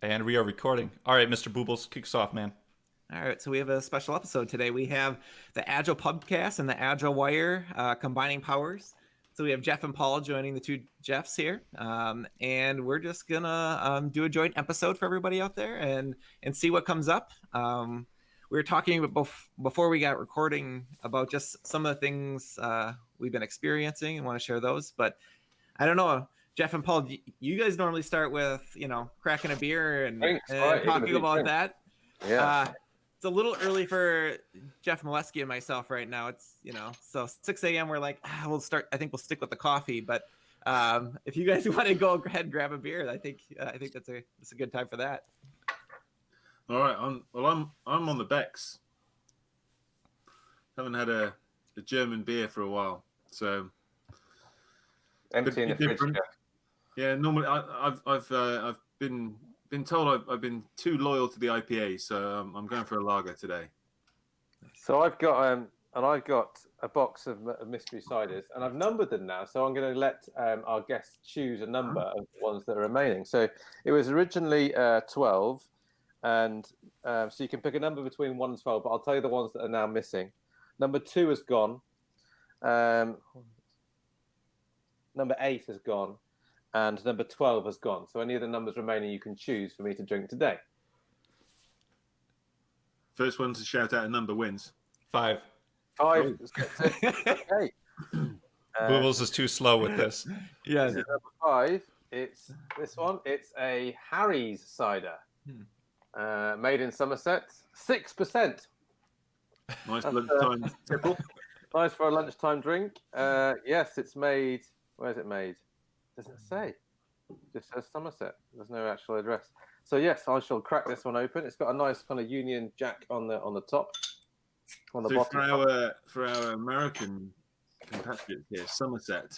And we are recording. All right, Mr. Boobles, kicks off, man. All right, so we have a special episode today. We have the Agile Pubcast and the Agile Wire uh, combining powers. So we have Jeff and Paul joining the two Jeffs here, um, and we're just gonna um, do a joint episode for everybody out there and and see what comes up. Um, we were talking before we got recording about just some of the things uh, we've been experiencing and want to share those. But I don't know, Jeff and Paul, you guys normally start with you know cracking a beer and, and talking about that. Yeah. Uh, it's a little early for Jeff Molesky and myself right now. It's you know, so 6 a.m. We're like, ah, we'll start. I think we'll stick with the coffee, but um, if you guys want to go ahead and grab a beer, I think uh, I think that's a that's a good time for that. All right, I'm, well, I'm I'm on the Beck's. Haven't had a, a German beer for a while, so empty in the fridge. Yeah, normally I, have I've uh, I've been been told I've, I've been too loyal to the IPA, so um, I'm going for a lager today. So I've got um, and I've got a box of, of, mystery ciders, and I've numbered them now. So I'm going to let um, our guests choose a number of ones that are remaining. So it was originally uh, 12 and um, so you can pick a number between one and twelve. But I'll tell you the ones that are now missing. Number two has gone. Um, number eight has gone, and number twelve has gone. So any of the numbers remaining you can choose for me to drink today. First one to shout out a number wins. Five. Five. okay. Uh, Bubbles is too slow with this. yeah. Number five. It's this one. It's a Harry's cider. Hmm. Uh, made in Somerset, six percent. Nice uh, lunchtime tipple. Nice for a lunchtime drink. Uh, yes, it's made. Where is it made? Doesn't it say? just says Somerset. There's no actual address. So yes, I shall crack this one open. It's got a nice kind of Union Jack on the on the top. On the so bottom. For our for our American compatriots here, Somerset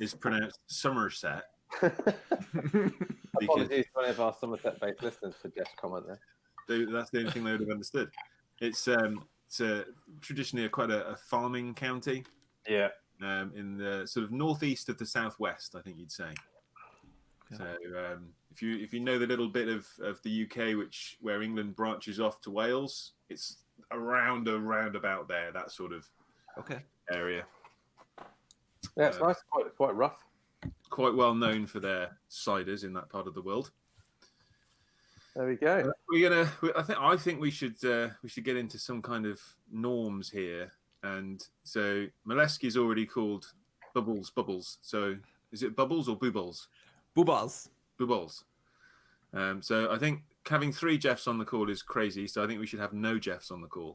is pronounced Somerset. Apologies to any of our Somerset-based listeners for just comment there. They, that's the only thing they would have understood. It's um, it's a, traditionally a, quite a, a, farming county. Yeah. Um, in the sort of northeast of the southwest, I think you'd say. Yeah. So um, if you if you know the little bit of, of the UK which where England branches off to Wales, it's around around about there, that sort of okay area. Yeah, it's uh, nice, quite quite rough quite well known for their ciders in that part of the world. There we go. We're gonna. I think. I think we should. Uh, we should get into some kind of norms here. And so is already called Bubbles. Bubbles. So is it Bubbles or Boobles? Boobles. Boobles. Um, so I think having three Jeffs on the call is crazy. So I think we should have no Jeffs on the call.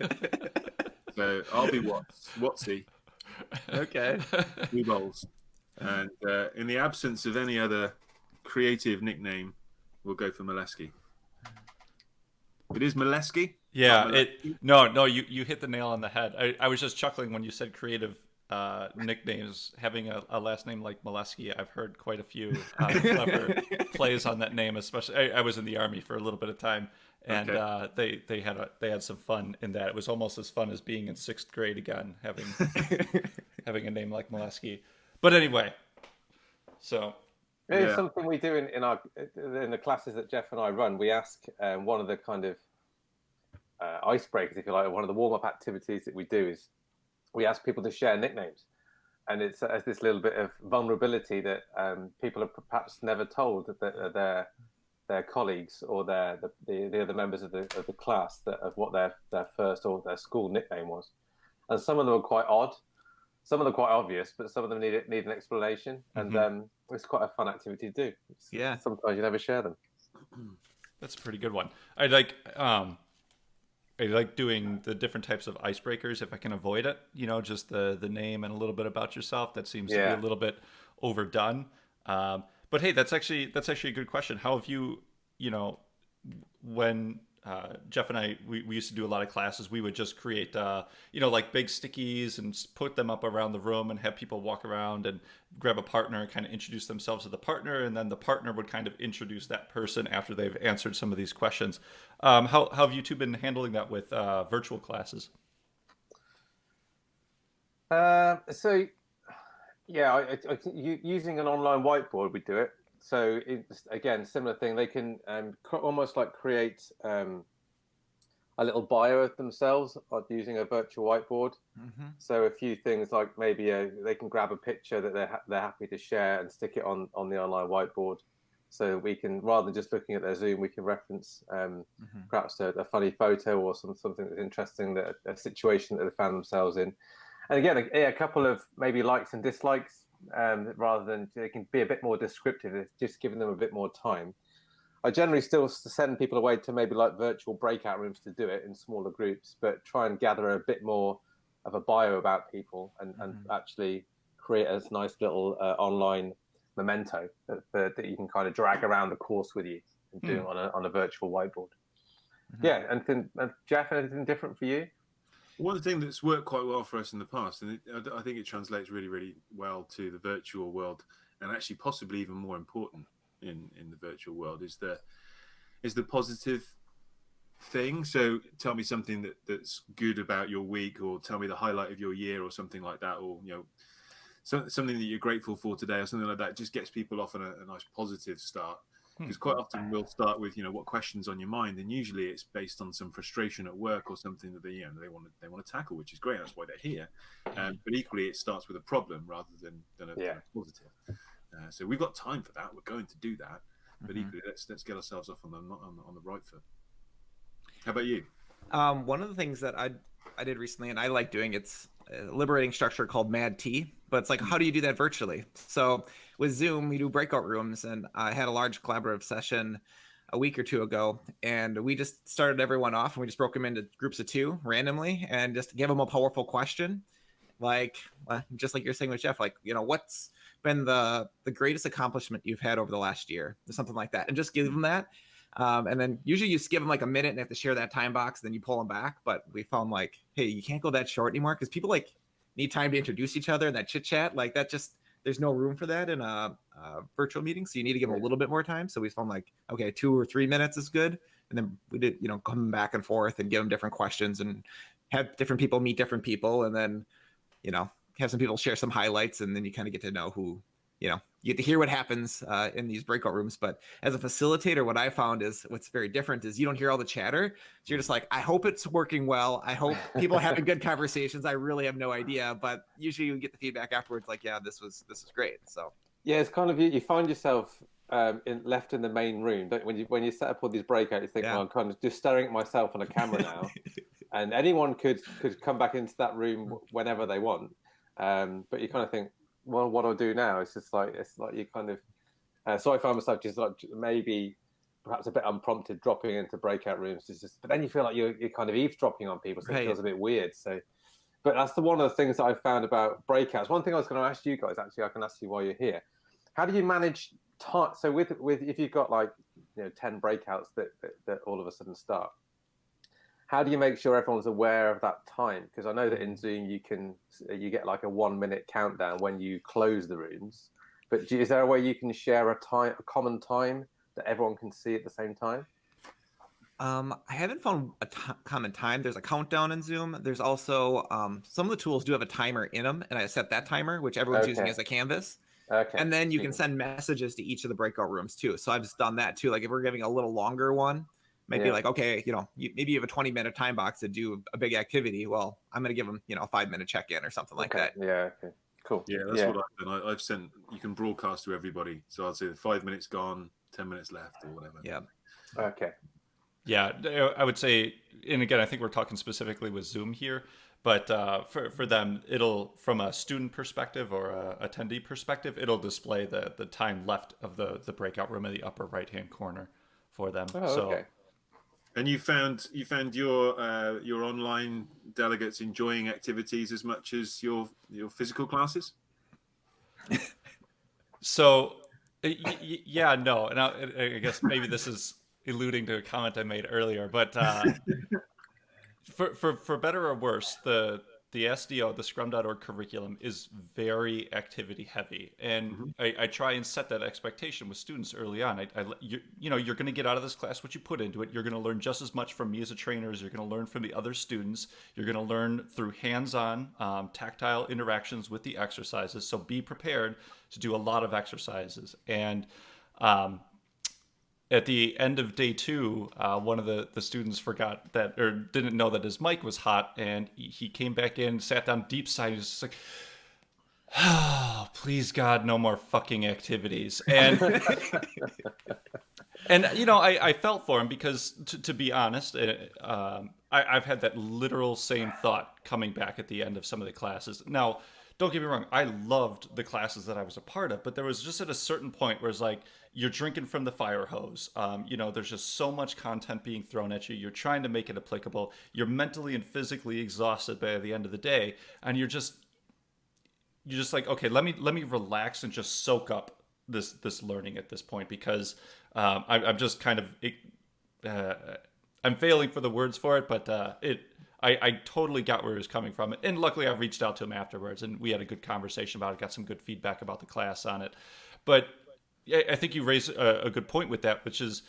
so I'll be Watts. Watsy. Okay. Boobles. And uh, in the absence of any other creative nickname, we'll go for Molesky. It is Molesky. Yeah, it. No, no, you you hit the nail on the head. I, I was just chuckling when you said creative uh, nicknames. Having a, a, last name like Molesky, I've heard quite a few uh, clever plays on that name. Especially, I, I, was in the army for a little bit of time, and okay. uh, they they had a, they had some fun in that. It was almost as fun as being in sixth grade again, having having a name like Molesky. But anyway, so it's yeah. something we do in, in our in the classes that Jeff and I run. We ask um, one of the kind of uh, icebreakers, if you like, one of the warm up activities that we do is we ask people to share nicknames, and it's as this little bit of vulnerability that um, people are perhaps never told that their their colleagues or their the, the, other members of the of the class that of what their their first or their school nickname was, and some of them are quite odd some of them quite obvious, but some of them need need an explanation, and mm-hmm. um, it's quite a fun activity to do. It's, yeah, sometimes you never share them. That's a pretty good one. I like um, I like doing the different types of icebreakers if I can avoid it. You know, just the the name and a little bit about yourself. That seems yeah. to be a little bit overdone. Um, but hey, that's actually that's actually a good question. How have you, you know, when uh, Jeff and I, we, we used to do a lot of classes. We would just create, uh, you know, like big stickies and put them up around the room and have people walk around and grab a partner and kind of introduce themselves to the partner. And then the partner would kind of introduce that person after they've answered some of these questions. Um, how, how have you two been handling that with uh, virtual classes? Uh, so, yeah, I, I, using an online whiteboard, we do it. So it's, again, similar thing. They can um, almost like create um, a little bio of themselves using a virtual whiteboard. Mm-hmm. So a few things like maybe a, they can grab a picture that they're ha- they're happy to share and stick it on on the online whiteboard. So we can rather than just looking at their Zoom, we can reference um, mm-hmm. perhaps a, a, funny photo or some something that's interesting that a situation that they found themselves in. And again, a, a couple of maybe likes and dislikes um, rather than they can be a bit more descriptive. It's just giving them a bit more time. I generally still send people away to maybe like virtual breakout rooms to do it in smaller groups, but try and gather a bit more of a bio about people and, mm-hmm. and actually create a nice little uh, online memento that, that, you can kind of drag around the course with you and do mm. on, a, on a virtual whiteboard. Mm-hmm. Yeah, and, then, and Jeff, anything different for you? One thing that's worked quite well for us in the past, and it, I think it translates really, really well to the virtual world, and actually possibly even more important in in the virtual world is the is the positive thing. So tell me something that that's good about your week, or tell me the highlight of your year, or something like that, or you know. So, something that you're grateful for today, or something like that, just gets people off on a, a nice positive start because hmm. quite often we'll start with you know what questions on your mind and usually it's based on some frustration at work or something that they you know they want to they want to tackle which is great that's why they're here um, but equally it starts with a problem rather than than a, yeah. positive uh, so we've got time for that we're going to do that but mm-hmm. equally let's let's get ourselves off on the on, on the right foot how about you um, one of the things that i i did recently and i like doing it's liberating structure called mad tea but it's like how do you do that virtually so with Zoom, we do breakout rooms, and I had a large collaborative session a week or two ago, and we just started everyone off, and we just broke them into groups of two randomly, and just gave them a powerful question, like uh, just like you're saying with Jeff, like you know what's been the the greatest accomplishment you've had over the last year, or something like that, and just give them that. Um, and then usually you just give them like a minute and they have to share that time box, then you pull them back. But we found like, hey, you can't go that short anymore because people like need time to introduce each other and that chit chat. Like that just there's no room for that in a, a, virtual meeting, so you need to give them a little bit more time. So we found like, okay, two or three minutes is good, and then we did, you know, come back and forth and give them different questions and have different people meet different people, and then, you know, have some people share some highlights, and then you kind of get to know who you know you get to hear what happens uh, in these breakout rooms but as a facilitator what i found is what's very different is you don't hear all the chatter. So you're just like i hope it's working well. I hope people are having good conversations. I really have no idea. But usually you get the feedback afterwards like yeah this was this was great. So yeah it's kind of you, you find yourself um, in, left in the main room don't, when you when you set up all these breakouts you think yeah. well, i'm kind of just staring at myself on a camera now. And anyone could could come back into that room whenever they want. Um, but you kind of think well, what I'll do now is just like it's like you kind of. Uh, so I find myself just like maybe perhaps a bit unprompted dropping into breakout rooms. It's just, but then you feel like you're, you're kind of eavesdropping on people, so right. it feels a bit weird. So, but that's the one of the things that I found about breakouts. One thing I was going to ask you guys, actually, I can ask you while you're here. How do you manage time? So with with if you've got like you know ten breakouts that, that, that all of a sudden start, how do you make sure everyone's aware of that time? Because I know that in Zoom you can you get like a one minute countdown when you close the rooms. But is there a way you can share a time, a common time that everyone can see at the same time? Um, I haven't found a t- common time. There's a countdown in Zoom. There's also um, some of the tools do have a timer in them, and I set that timer, which everyone's okay. using as a canvas. Okay. And then you can send messages to each of the breakout rooms too. So I've just done that too. Like if we're giving a little longer one, maybe yeah. like okay you know you, maybe you have a 20 minute time box to do a big activity. Well i'm going to give them you know a five minute check in or something like okay. that. Yeah okay. Cool. Yeah that's yeah. what i've done. I, have sent you can broadcast to everybody. So i'll say five minutes gone 10 minutes left or whatever. Yeah. Okay. Yeah i would say and again i think we're talking specifically with zoom here but uh, for, for them it'll from a student perspective or a attendee perspective it'll display the the time left of the the breakout room in the upper right hand corner for them. Oh, so okay. And you found you found your uh, your online delegates enjoying activities as much as your your physical classes. so, yeah, no, and I, I, guess maybe this is alluding to a comment I made earlier, but uh, for for for better or worse, the the SDO, the Scrum.org curriculum is very activity heavy, and mm-hmm. I, I, try and set that expectation with students early on. I, I you, you know, you're going to get out of this class what you put into it. You're going to learn just as much from me as a trainer as you're going to learn from the other students. You're going to learn through hands-on, um, tactile interactions with the exercises. So be prepared to do a lot of exercises and Um, at the end of day two, uh, one of the, the students forgot that or didn't know that his mic was hot, and he came back in, sat down deep side, he's just like, oh, please God, no more fucking activities. And and you know, I, I felt for him because, to, to be honest, uh, um, I, I've had that literal same thought coming back at the end of some of the classes. Now, don't get me wrong, I loved the classes that I was a part of, but there was just at a certain point where it's like you're drinking from the fire hose. Um, you know, there's just so much content being thrown at you. You're trying to make it applicable. You're mentally and physically exhausted by the end of the day, and you're just you're just like, okay, let me let me relax and just soak up this this learning at this point because um, I, am just kind of uh, I'm failing for the words for it, but uh, it I, I, totally got where he was coming from, and luckily I reached out to him afterwards, and we had a good conversation about it, got some good feedback about the class on it. But I think you raised a, a good point with that, which is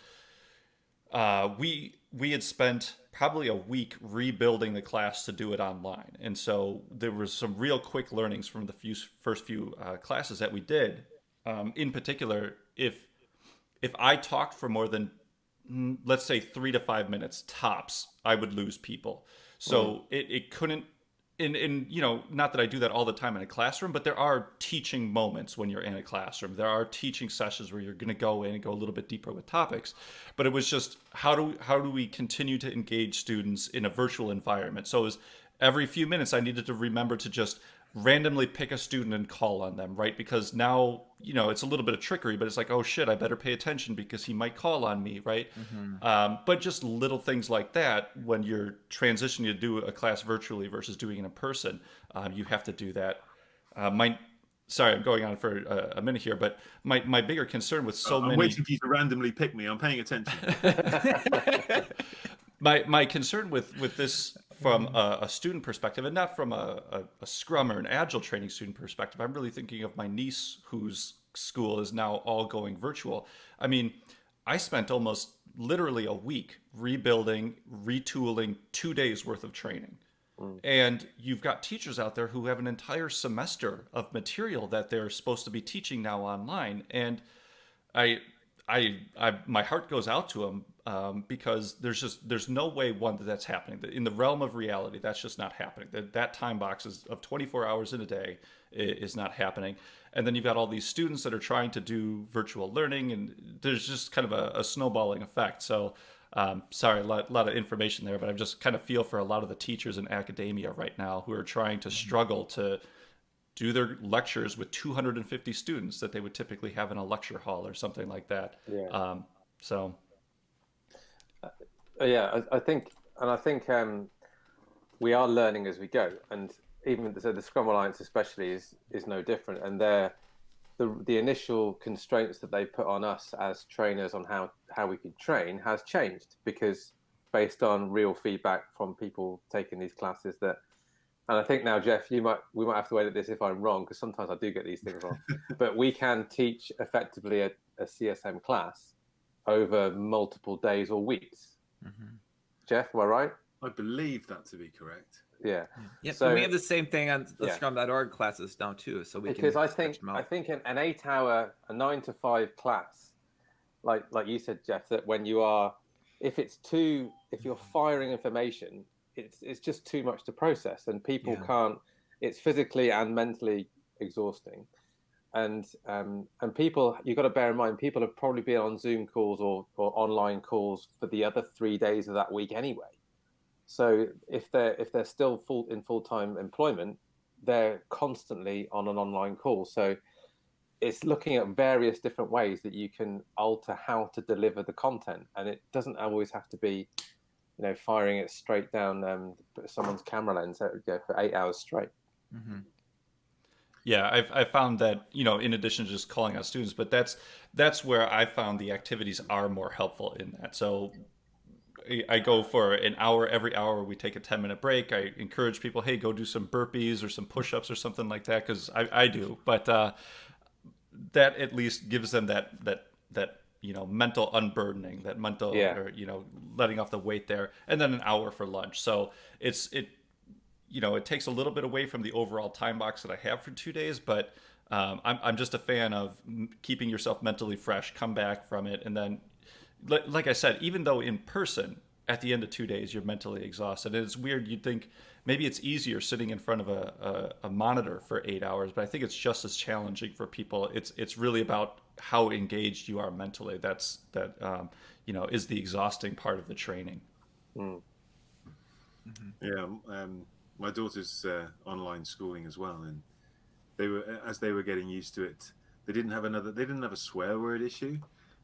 uh, we we had spent probably a week rebuilding the class to do it online, and so there was some real quick learnings from the few first few uh, classes that we did. Um, in particular, if if I talked for more than mm, let's say three to five minutes tops, I would lose people. So mm. it, it couldn't in in you know not that I do that all the time in a classroom, but there are teaching moments when you're in a classroom. There are teaching sessions where you're going to go in and go a little bit deeper with topics. But it was just how do how do we continue to engage students in a virtual environment? So it was every few minutes I needed to remember to just randomly pick a student and call on them, right? Because now, you know, it's a little bit of trickery, but it's like, oh shit, I better pay attention because he might call on me, right? Mm-hmm. Um, but just little things like that when you're transitioning to do a class virtually versus doing it in person, um, you have to do that. Uh, my, sorry, I'm going on for a, a, minute here, but my, my bigger concern with so I'm many. I'm waiting for you to randomly pick me. I'm paying attention. my my concern with with this from a, a, student perspective and not from a, a, a, scrum or an agile training student perspective i'm really thinking of my niece whose school is now all going virtual. I mean i spent almost literally a week rebuilding retooling two days worth of training. Mm. and you've got teachers out there who have an entire semester of material that they're supposed to be teaching now online. And i I, I my heart goes out to them um, because there's just there's no way one that that's happening. In the realm of reality that's just not happening. That that time box is of 24 hours in a day is not happening. And then you've got all these students that are trying to do virtual learning and there's just kind of a, a snowballing effect. So um, sorry a lot, lot, of information there but i just kind of feel for a lot of the teachers in academia right now who are trying to struggle to do their lectures with 250 students that they would typically have in a lecture hall or something like that. Yeah. Um, so yeah, I, I, think, and I think um, we are learning as we go, and even so, the Scrum Alliance especially is is no different, and they're the the initial constraints that they put on us as trainers on how how we could train has changed because based on real feedback from people taking these classes that and I think now Jeff you might we might have to wait at this if I'm wrong because sometimes I do get these things wrong but we can teach effectively a, a CSM class over multiple days or weeks Mm-hmm. Jeff, am I right? I believe that to be correct. Yeah. Yeah. So we have the same thing on the yeah. Scrum.org classes now too. So we can because I think I think an, an eight-hour, a nine to five class, like like you said, Jeff, that when you are, if it's too, if you're firing information, it's it's just too much to process, and people yeah. can't. It's physically and mentally exhausting and um, and people you've got to bear in mind people have probably been on zoom calls or, or online calls for the other three days of that week anyway. So if they're if they're still full in full-time employment they're constantly on an online call. So it's looking at various different ways that you can alter how to deliver the content. And it doesn't always have to be you know firing it straight down um, someone's camera lens uh, for eight hours straight. Mm-hmm. Yeah, I've, I found that you know, in addition to just calling out students, but that's that's where I found the activities are more helpful in that. So I go for an hour every hour. We take a ten minute break. I encourage people, hey, go do some burpees or some push ups or something like that because I, I do. But uh, that at least gives them that that that you know mental unburdening, that mental yeah. or you know letting off the weight there, and then an hour for lunch. So it's it you know, it takes a little bit away from the overall time box that I have for two days, but um, I'm, I'm just a fan of keeping yourself mentally fresh, come back from it, and then, like, like I said, even though in person, at the end of two days, you're mentally exhausted. And it's weird. You'd think maybe it's easier sitting in front of a, a, a, monitor for eight hours, but I think it's just as challenging for people. It's it's really about how engaged you are mentally. That's that um, you know is the exhausting part of the training. Mm. Mm-hmm. Yeah, um, my daughter's uh, online schooling as well, and they were as they were getting used to it. They didn't have another. They didn't have a swear word issue,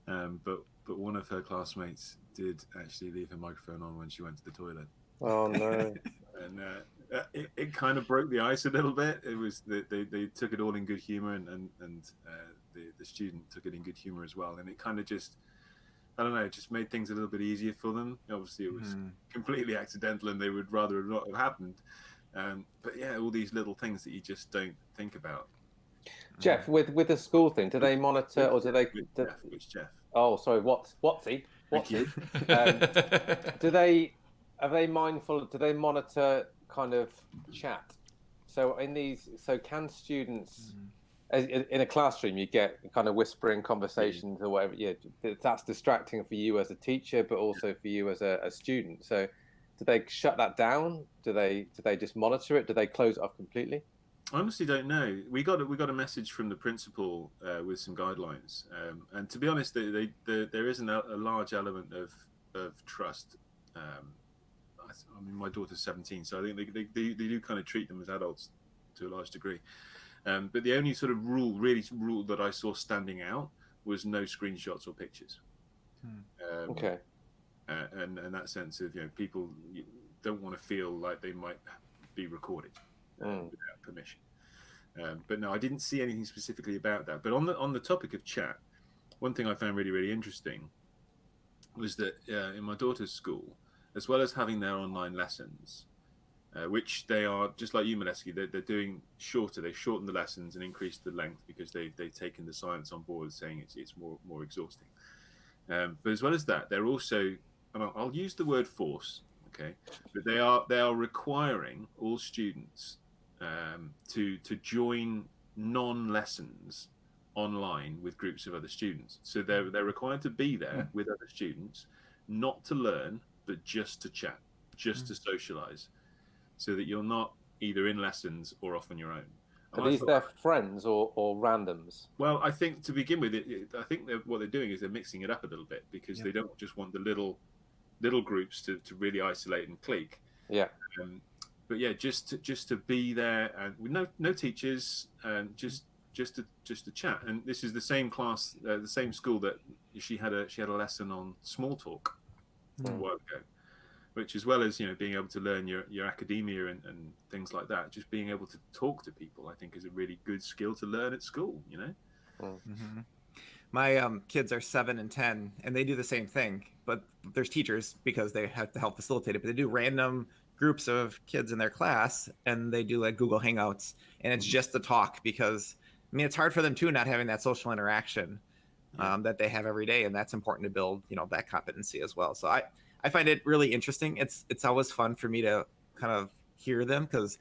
um, but but one of her classmates did actually leave her microphone on when she went to the toilet. Oh no! and uh, uh, it, it kind of broke the ice a little bit. It was they, they, they took it all in good humor, and and, and uh, the the student took it in good humor as well, and it kind of just. I don't know, it just made things a little bit easier for them. Obviously, it was mm. completely accidental, and they would rather not have happened. Um, but yeah, all these little things that you just don't think about. Jeff, with with the school thing, do they monitor or do they? Do, Jeff, which Jeff? Oh, sorry, what Watsy? Watsy. um, do they are they mindful? Do they monitor kind of chat? So in these, so can students? Mm-hmm in a classroom you get kind of whispering conversations or whatever yeah that's distracting for you as a teacher but also for you as a, a, student. So do they shut that down? Do they do they just monitor it? Do they close it off completely? I honestly don't know. We got a, we got a message from the principal uh, with some guidelines um, and to be honest they, they, they, there is an, a large element of of trust um, I mean, my daughter's 17, so I think they, they, they, they do kind of treat them as adults to a large degree. Um, but the only sort of rule, really rule that I saw standing out was no screenshots or pictures. Hmm. Um, okay. Uh, and and that sense of you know people don't want to feel like they might be recorded mm. without permission. Um, but no, I didn't see anything specifically about that. But on the on the topic of chat, one thing I found really really interesting was that uh, in my daughter's school, as well as having their online lessons, uh, which they are just like you, Molesky, they're, they're doing shorter. They've shortened the lessons and increased the length because they've they've taken the science on board, saying it's it's more more exhausting. Um, but as well as that, they're also, and I'll, I'll use the word force, okay, but they are they are requiring all students um, to to join non-lessons online with groups of other students. So they're they're required to be there hmm. with other students, not to learn, but just to chat, just mm. to socialize, so that you're not either in lessons or off on your own. Are these their friends or, or randoms? Well, I think to begin with, it, it, I think what they're doing is they're mixing it up a little bit because yeah. they don't just want the little little groups to, to really isolate and clique. Yeah. Um, but yeah, just to, just to be there and with no no teachers and just just to just to chat. And this is the same class, uh, the same school that she had a she had a lesson on small talk mm. a while ago, which as well as you know being able to learn your, your academia and, and things like that, just being able to talk to people, I think is a really good skill to learn at school. You know. Mm-hmm. My um, kids are seven and ten, and they do the same thing. But there's teachers because they have to help facilitate it. But they do random groups of kids in their class, and they do like Google Hangouts, and it's mm-hmm. just the talk because I mean it's hard for them too, not having that social interaction um, that they have every day, and that's important to build, you know, that competency as well. So I I find it really interesting. It's it's always fun for me to kind of hear them because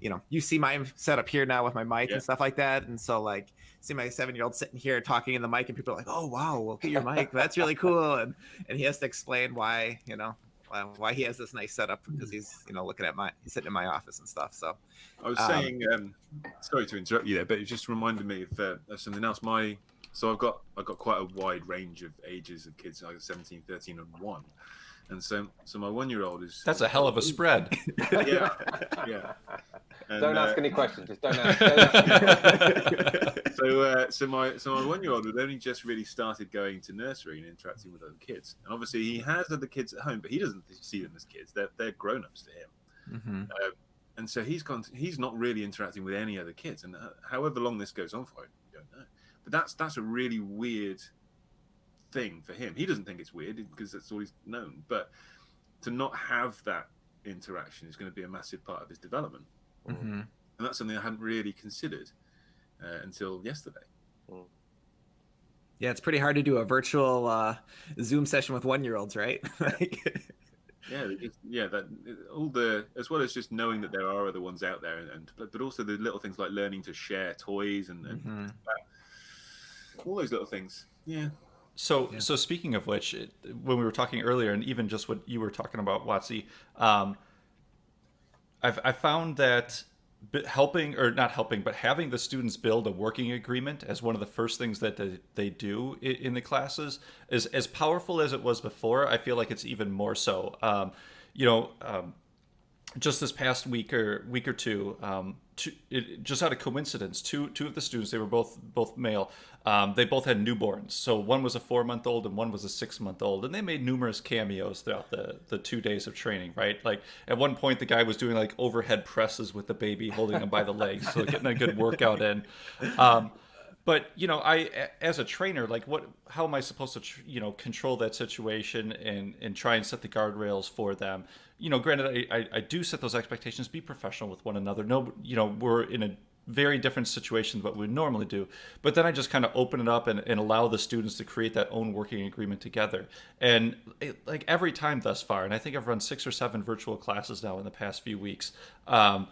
you know you see my setup here now with my mic yeah. and stuff like that, and so like see my seven year old sitting here talking in the mic, and people are like, "Oh wow, look at your mic, that's really cool," and and he has to explain why you know why he has this nice setup because he's you know looking at my he's sitting in my office and stuff. So I was um, saying, um, sorry to interrupt you there, but it just reminded me of, uh, of something else. My so I've got I've got quite a wide range of ages of kids, like 17, 13, and one. And so, so my one-year-old is. That's a hell of a spread. yeah, yeah. And, don't ask uh, any questions. Just don't ask. Don't ask. so, uh, so my so my one-year-old had only just really started going to nursery and interacting with other kids. And obviously, he has other kids at home, but he doesn't see them as kids. They're they're grown-ups to him. Mm-hmm. Uh, and so he's gone. To, he's not really interacting with any other kids. And uh, however long this goes on for, I don't know. But that's that's a really weird thing for him. He doesn't think it's weird because that's all he's known. But to not have that interaction is going to be a massive part of his development, mm-hmm. and that's something I hadn't really considered uh, until yesterday. Mm. Yeah, it's pretty hard to do a virtual uh, Zoom session with one-year-olds, right? yeah, yeah, that all the as well as just knowing that there are other ones out there, and, and but also the little things like learning to share toys and, and mm-hmm. all those little things. Yeah. So, yeah. so speaking of which, it, when we were talking earlier, and even just what you were talking about, Watsy, um, I've I found that helping or not helping but having the students build a working agreement as one of the first things that they, they do in the classes is as powerful as it was before i feel like it's even more so um, you know um, just this past week or week or two, um, two it, just out of coincidence, two two of the students, they were both both male. Um, they both had newborns. So one was a four month old and one was a six month old, and they made numerous cameos throughout the the two days of training. Right, like at one point the guy was doing like overhead presses with the baby, holding him by the legs, so getting a good workout in. Um, but you know i as a trainer like what how am i supposed to you know control that situation and and try and set the guardrails for them? You know granted I, I, I do set those expectations be professional with one another. No you know we're in a very different situation than what we normally do. But then i just kind of open it up and, and allow the students to create that own working agreement together. And it, like every time thus far and i think i've run six or seven virtual classes now in the past few weeks um,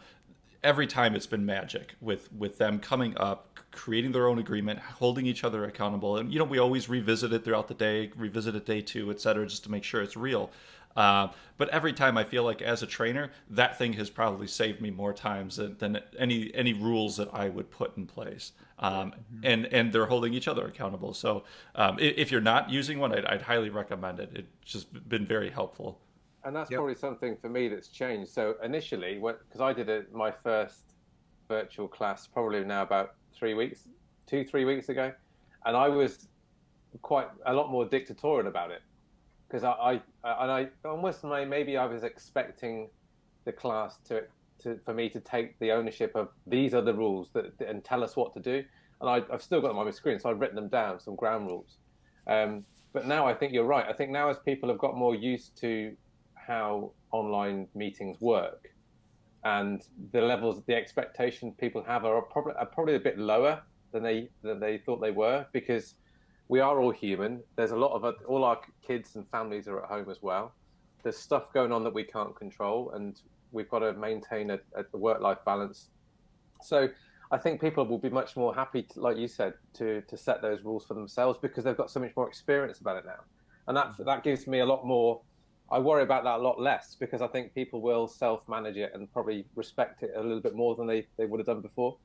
every time it's been magic with with them coming up creating their own agreement holding each other accountable and you know we always revisit it throughout the day revisit it day two et cetera just to make sure it's real uh, but every time I feel like as a trainer, that thing has probably saved me more times than, than any any rules that I would put in place. Um, mm-hmm. And and they're holding each other accountable. So um, if you're not using one, I'd, I'd, highly recommend it. It's just been very helpful. And that's yep. probably something for me that's changed. So initially, because I did a, my first virtual class probably now about three weeks, two, three weeks ago. And I was quite a lot more dictatorial about it because I, I, and I almost maybe I was expecting the class to, to, for me to take the ownership of these are the rules that, and tell us what to do. And I, have still got them on my screen, so I've written them down, some ground rules. Um, but now I think you're right. I think now as people have got more used to how online meetings work, and the levels, the expectations people have are probably are probably a bit lower than they than they thought they were because we are all human. There's a lot of all our kids and families are at home as well. There's stuff going on that we can't control, and we've got to maintain a, a work-life balance. So I think people will be much more happy, to, like you said, to to set those rules for themselves because they've got so much more experience about it now, and that mm. that gives me a lot more I worry about that a lot less because I think people will self manage it and probably respect it a little bit more than they, they would have done before.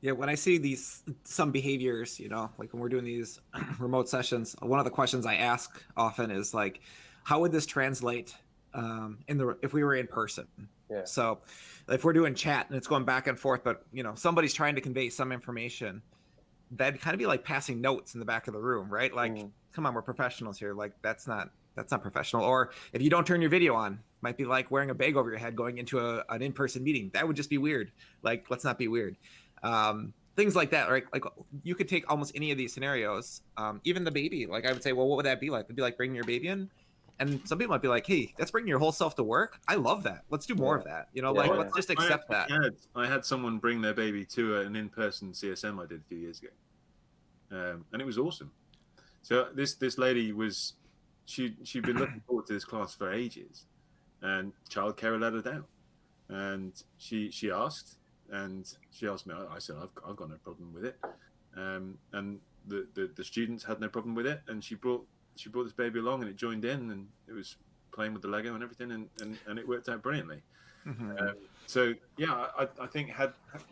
Yeah, when I see these some behaviors, you know, like when we're doing these remote sessions, one of the questions I ask often is like, how would this translate um, in the if we were in person? Yeah. So, if we're doing chat and it's going back and forth, but you know, somebody's trying to convey some information, that'd kind of be like passing notes in the back of the room, right? Like, mm come on, we're professionals here. Like that's not that's not professional. Or if you don't turn your video on, might be like wearing a bag over your head going into a, an in-person meeting. That would just be weird. Like let's not be weird. Um, things like that, right? Like you could take almost any of these scenarios. Um, even the baby. Like I would say, well, what would that be like? It'd be like bringing your baby in. And some people might be like, "Hey, that's bringing your whole self to work. I love that. Let's do more yeah. of that. You know, yeah, like let's just accept I, that." I had, I had someone bring their baby to an in-person CSM I did a few years ago, um, and it was awesome. So this this lady was she she'd been looking forward to this class for ages, and childcare let her down, and she she asked, and she asked me. I, I said I've I've got no problem with it, um, and the, the the students had no problem with it, and she brought she brought this baby along, and it joined in, and it was playing with the Lego and everything, and and, and it worked out brilliantly. Mm-hmm. Um, so yeah, I, I think had, had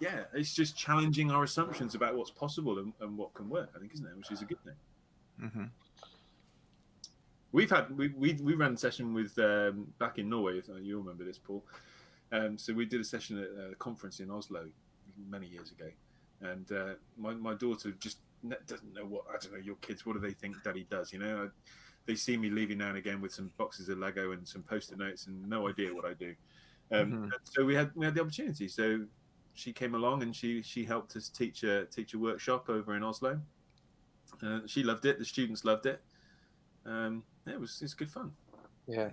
yeah, it's just challenging our assumptions about what's possible and, and what can work. I think, isn't it? Which is a good thing. Mm-hmm. We've had we, we we ran a session with um, back in Norway. If you remember this, Paul. Um, so we did a session at a conference in Oslo many years ago, and uh, my my daughter just doesn't know what I don't know. Your kids, what do they think Daddy does? You know, they see me leaving now and again with some boxes of Lego and some post-it notes, and no idea what I do. Um, mm-hmm. So we had we had the opportunity. So she came along and she she helped us teach a teach a workshop over in Oslo. Uh, she loved it. The students loved it. Um, it was it's good fun. Yeah.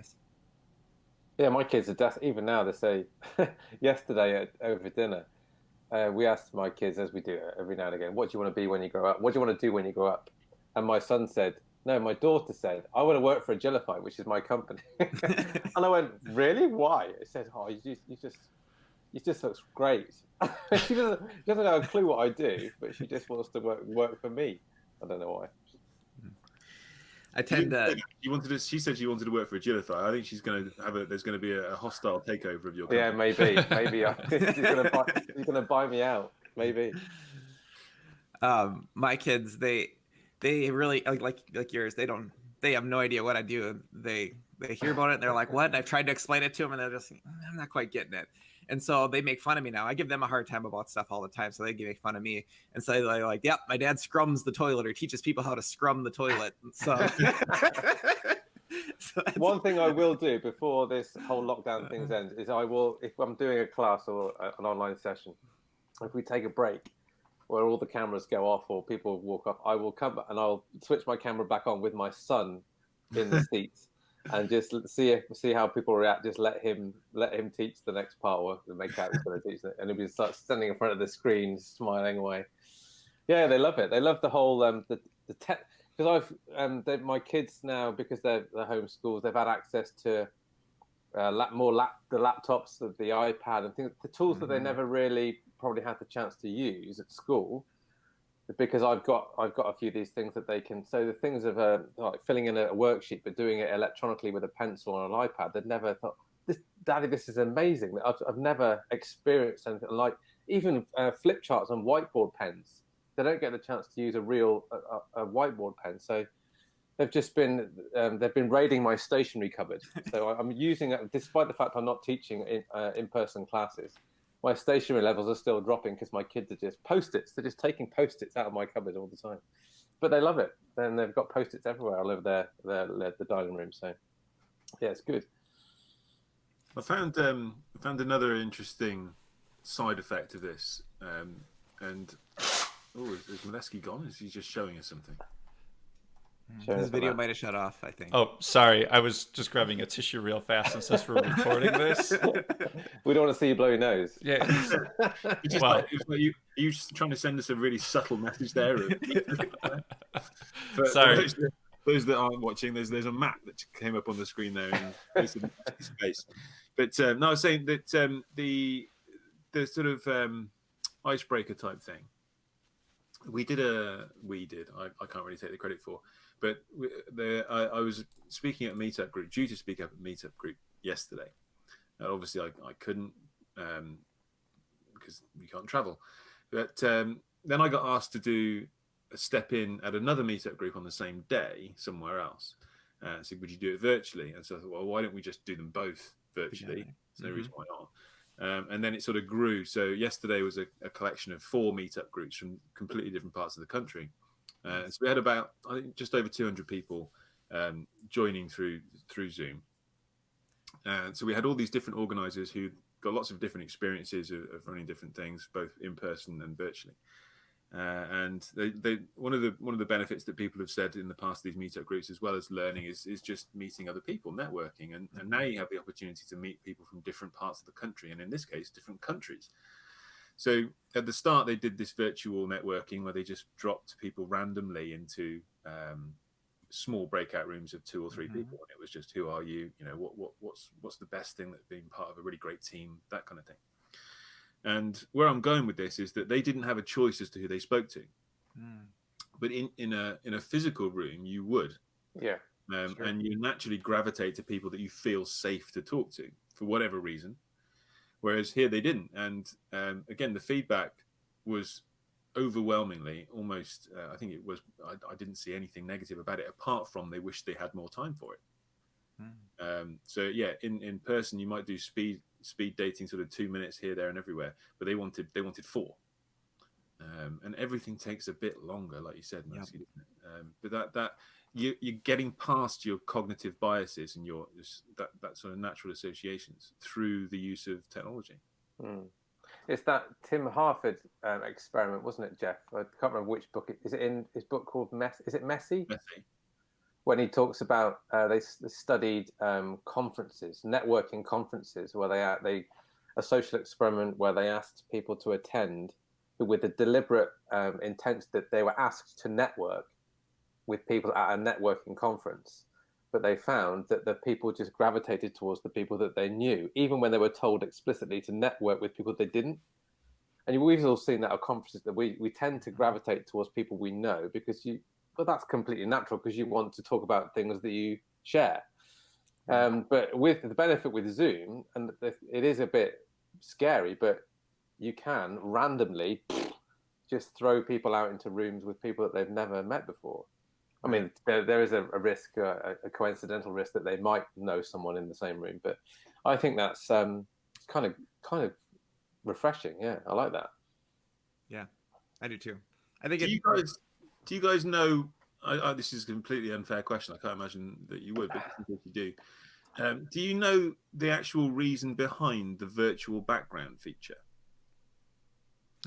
Yeah, my kids are deaf. Even now, they say. yesterday at, over dinner, uh, we asked my kids, as we do every now and again, "What do you want to be when you grow up? What do you want to do when you grow up?" And my son said, no, my daughter said, I want to work for Agilify, which is my company. and I went, really? Why? It said, oh, you just, you just, you just looks great. she doesn't, she doesn't have a clue what I do, but she just wants to work work for me. I don't know why. I tend to. You wanted to. She said she wanted to work for Agilify. I think she's going to have a. There's going to be a, hostile takeover of your. Company. Yeah, maybe, maybe I, she's going to buy. She's going to buy me out. Maybe. Um, my kids, they, they really like like like yours. They don't. They have no idea what I do. They they hear about it and they're like, "What?" And I've tried to explain it to them, and they're just, "I'm not quite getting it." And so they make fun of me now. I give them a hard time about stuff all the time. So they make fun of me. And so they're like, yep, my dad scrums the toilet or teaches people how to scrum the toilet. So, so one thing I will do before this whole lockdown things uh-huh. ends is I will, if I'm doing a class or an online session, if we take a break where all the cameras go off or people walk off, I will come and I'll switch my camera back on with my son in the seats and just see if, see how people react. Just let him let him teach the next part, or make out he's going to teach it, and he'll be start standing in front of the screen, smiling away. Yeah, they love it. They love the whole um, the the tech because I've um, my kids now because they're they're homeschools. They've had access to uh, lap, more lap the laptops, the, the iPad, and things. The tools mm-hmm. that they mm-hmm. never really probably had the chance to use at school because I've got I've got a few of these things that they can. So the things of uh, like filling in a, worksheet but doing it electronically with a pencil on an iPad, they'd never thought, "This, Daddy, this is amazing." I've, I've never experienced anything like even uh, flip charts and whiteboard pens. They don't get the chance to use a real a, a whiteboard pen, so they've just been um, they've been raiding my stationery cupboard. So I'm using it, despite the fact I'm not teaching in uh, in person classes my stationery levels are still dropping because my kids are just post-its. They're just taking post-its out of my cupboard all the time, but they love it. And they've got post-its everywhere all over their, their the dining room. So yeah, it's good. I found um, found another interesting side effect of this, um, and oh, is, is Molesky gone? Is he just showing us something? Sure, His video might have shut off, I think. Oh, sorry. I was just grabbing a tissue real fast and since we're recording this. we don't want to see you blow your nose. Yeah. just well, like, like you, are you just trying to send us a really subtle message there? for, sorry. Those, those, that aren't watching, there's there's a map that came up on the screen there in space. But um, no, I was saying that um, the the sort of um, icebreaker type thing. We did a we did. I, I can't really take the credit for but the, I, I, was speaking at a meetup group, due to speak up at a meetup group yesterday. And obviously, I, I couldn't um, because you can't travel. But um, then I got asked to do a step in at another meetup group on the same day somewhere else. Uh, so would you do it virtually? And so I thought, well, why don't we just do them both virtually? Yeah. There's no mm-hmm. reason why not. Um, and then it sort of grew. So yesterday was a, a, collection of four meetup groups from completely different parts of the country. Uh, so we had about I think just over 200 people um, joining through through Zoom. And uh, so we had all these different organisers who got lots of different experiences of, of, running different things, both in person and virtually. Uh, and they, they, one of the one of the benefits that people have said in the past these meetup groups, as well as learning, is is just meeting other people, networking, and, and now you have the opportunity to meet people from different parts of the country, and in this case, different countries. So at the start, they did this virtual networking where they just dropped people randomly into um, small breakout rooms of two or 3 mm-hmm. people, and it was just who are you? You know, what what what's what's the best thing that being part of a really great team, that kind of thing. And where I'm going with this is that they didn't have a choice as to who they spoke to, mm. but in in a in a physical room, you would. Yeah. Um, sure. And you naturally gravitate to people that you feel safe to talk to for whatever reason whereas here they didn't. And um, again, the feedback was overwhelmingly almost. Uh, I think it was. I, I, didn't see anything negative about it, apart from they wished they had more time for it. Mm. Um, so yeah, in in person you might do speed speed dating, sort of two minutes here, there, and everywhere, but they wanted they wanted four. Um, and everything takes a bit longer, like you said, yep. um, but that that you, you're getting past your cognitive biases and your that, that sort of natural associations through the use of technology. Mm. It's that Tim Harford um, experiment, wasn't it, Jeff? I can't remember which book. It, is it in his book called Mess? Is it Messy? Messy. When he talks about uh, they, they, studied um, conferences, networking conferences, where they they a social experiment where they asked people to attend with the deliberate um, intent that they were asked to network with people at a networking conference, but they found that the people just gravitated towards the people that they knew, even when they were told explicitly to network with people they didn't. And we've all seen that at conferences that we, we tend to gravitate towards people we know because you, well, that's completely natural because you want to talk about things that you share. Um, but with the benefit with Zoom, and it is a bit scary, but you can randomly just throw people out into rooms with people that they've never met before. I mean, there, there is a, a risk, a, a, coincidental risk that they might know someone in the same room, but I think that's um, kind of kind of refreshing. Yeah, I like that. Yeah, I do too. I think. Do it, you guys do you guys know? I, I, this is a completely unfair question. I can't imagine that you would, but if you do, um, do you know the actual reason behind the virtual background feature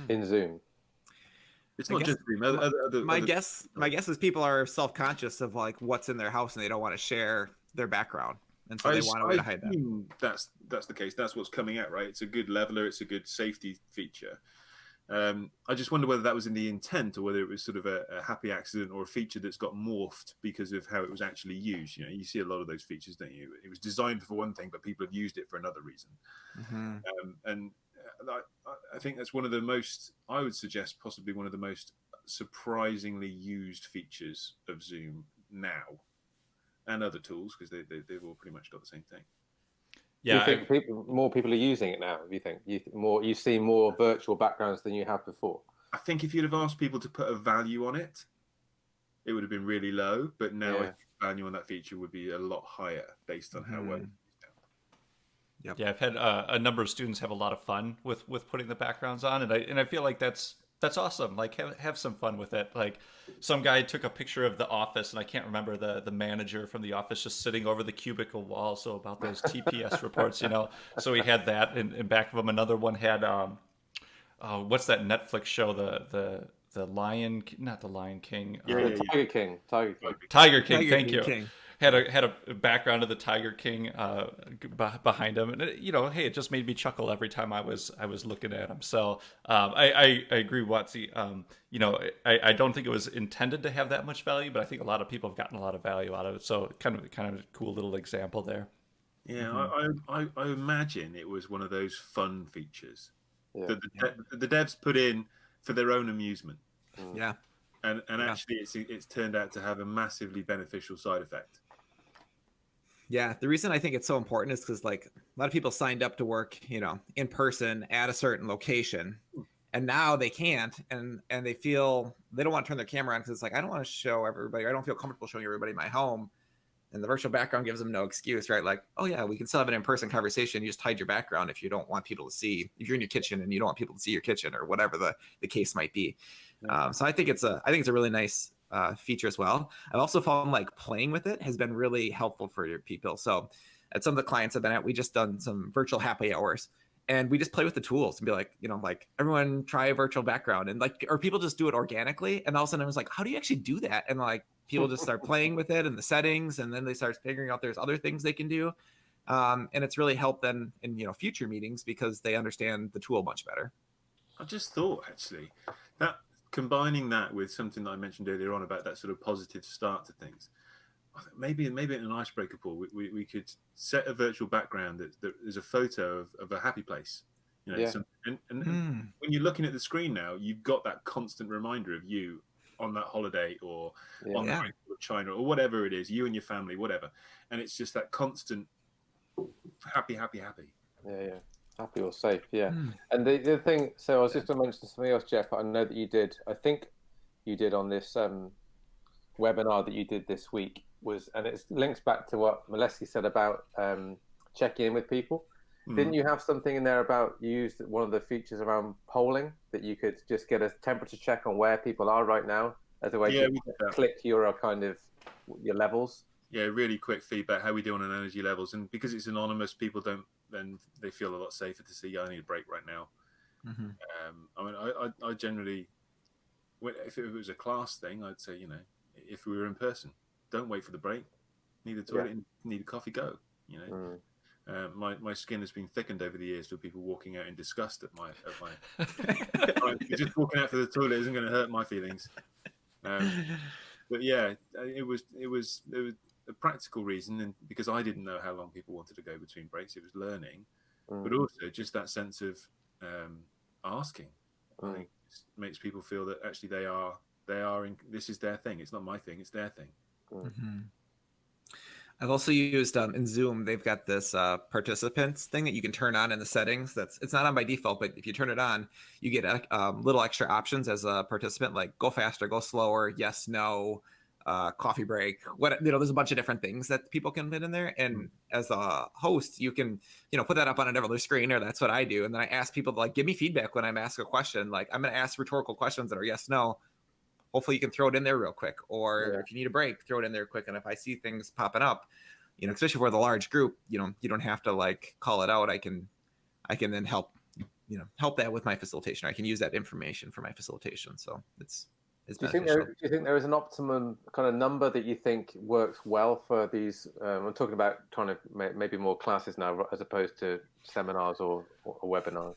in Zoom? It's not guess, just. Other, other, my other, guess, my guess is people are self-conscious of like what's in their house and they don't want to share their background, and so I, they want a way to hide that. That's that's the case. That's what's coming out, right? It's a good leveler. It's a good safety feature. Um, I just wonder whether that was in the intent or whether it was sort of a, a, happy accident or a feature that's got morphed because of how it was actually used. You know, you see a lot of those features, don't you? It was designed for one thing, but people have used it for another reason. Mm-hmm. Um, and I, I, think that's one of the most, I would suggest, possibly one of the most surprisingly used features of Zoom now and other tools because they, they, they've all pretty much got the same thing. Yeah, you think people, more people are using it now? Do you think you more you see more virtual backgrounds than you have before? I think if you'd have asked people to put a value on it, it would have been really low. But now, yeah. value on that feature would be a lot higher based on how mm. well. Yep. Yeah, I've had uh, a number of students have a lot of fun with with putting the backgrounds on, and I and I feel like that's that's awesome. Like have have some fun with it. Like some guy took a picture of the office, and I can't remember the the manager from the office just sitting over the cubicle wall. So about those TPS reports, you know. So he had that in, in back of him. Another one had um, uh, what's that Netflix show? The the the Lion, not the Lion King. Yeah, uh, yeah, Tiger King. Tiger King. Tiger King. Tiger thank King you. King had a had a background of the Tiger King uh, behind him, and it, you know, hey, it just made me chuckle every time I was I was looking at him. So um, I, I, I agree, Watsy. Um, you know, I, I don't think it was intended to have that much value, but I think a lot of people have gotten a lot of value out of it. So kind of kind of a cool little example there. Yeah, mm-hmm. I, I, I imagine it was one of those fun features yeah. that the, yeah. the devs put in for their own amusement. Mm. Yeah and and yeah. actually it's it's turned out to have a massively beneficial side effect yeah, the reason I think it's so important is because like a lot of people signed up to work, you know, in person at a certain location, and now they can't, and and they feel they don't want to turn their camera on because it's like I don't want to show everybody, I don't feel comfortable showing everybody my home, and the virtual background gives them no excuse, right? Like, oh yeah, we can still have an in-person conversation. You just hide your background if you don't want people to see. If you're in your kitchen and you don't want people to see your kitchen or whatever the the case might be. Um, so I think it's a I think it's a really nice uh, feature as well. I've also found like playing with it has been really helpful for your people. So at some of the clients I've been at, we just done some virtual happy hours and we just play with the tools and be like, you know, like everyone try a virtual background and like, or people just do it organically. And all of a sudden I was like, how do you actually do that? And like people just start playing with it and the settings, and then they start figuring out there's other things they can do. Um, and it's really helped them in, you know, future meetings because they understand the tool much better. I just thought actually that combining that with something that I mentioned earlier on about that sort of positive start to things, maybe maybe in an icebreaker pool, we, we, we could set a virtual background that, that is a photo of, of a happy place. You know, yeah. some, and, and mm. when you're looking at the screen now, you've got that constant reminder of you on that holiday or yeah. on the yeah. China or whatever it is, you and your family, whatever. And it's just that constant happy, happy, happy. Yeah, yeah. Happy or safe, yeah. Mm. And the, the thing, so I was just going to mention something else, Jeff. I know that you did, I think you did on this um, webinar that you did this week was, and it links back to what Molesky said about um, checking in with people. Mm. Didn't you have something in there about you used one of the features around polling that you could just get a temperature check on where people are right now as a way yeah, to click your kind of your levels? Yeah, really quick feedback. How we do on energy levels, and because it's anonymous, people don't then they feel a lot safer to see. Yeah, I need a break right now. Mm-hmm. Um, I mean, I, I, I, generally, if it was a class thing, I'd say, you know, if we were in person, don't wait for the break. Need a toilet, yeah. need a coffee, go. You know, mm. uh, my my skin has been thickened over the years with people walking out in disgust at my at my. just walking out for the toilet isn't going to hurt my feelings. Um, but yeah, it was it was it was a practical reason, and because I didn't know how long people wanted to go between breaks, it was learning, mm. but also just that sense of um, asking. Mm. I think makes people feel that actually they are they are in this is their thing. It's not my thing. It's their thing. Mm. Mm-hmm. I've also used um, in Zoom. They've got this uh, participants thing that you can turn on in the settings. That's it's not on by default, but if you turn it on, you get a, uh, um, little extra options as a participant, like go faster, go slower, yes, no, uh, coffee break. What you know, there's a bunch of different things that people can put in there. And mm. as a host, you can you know put that up on another screen, or that's what I do. And then I ask people to like give me feedback when I'm asked a question. Like I'm going to ask rhetorical questions that are yes, no hopefully you can throw it in there real quick or yeah. if you need a break throw it in there quick and if i see things popping up you know especially for the large group you know you don't have to like call it out i can i can then help you know help that with my facilitation i can use that information for my facilitation so it's do you, think there, do you think there is an optimum kind of number that you think works well for these? Um, I'm talking about trying to maybe more classes now as opposed to seminars or, or webinars.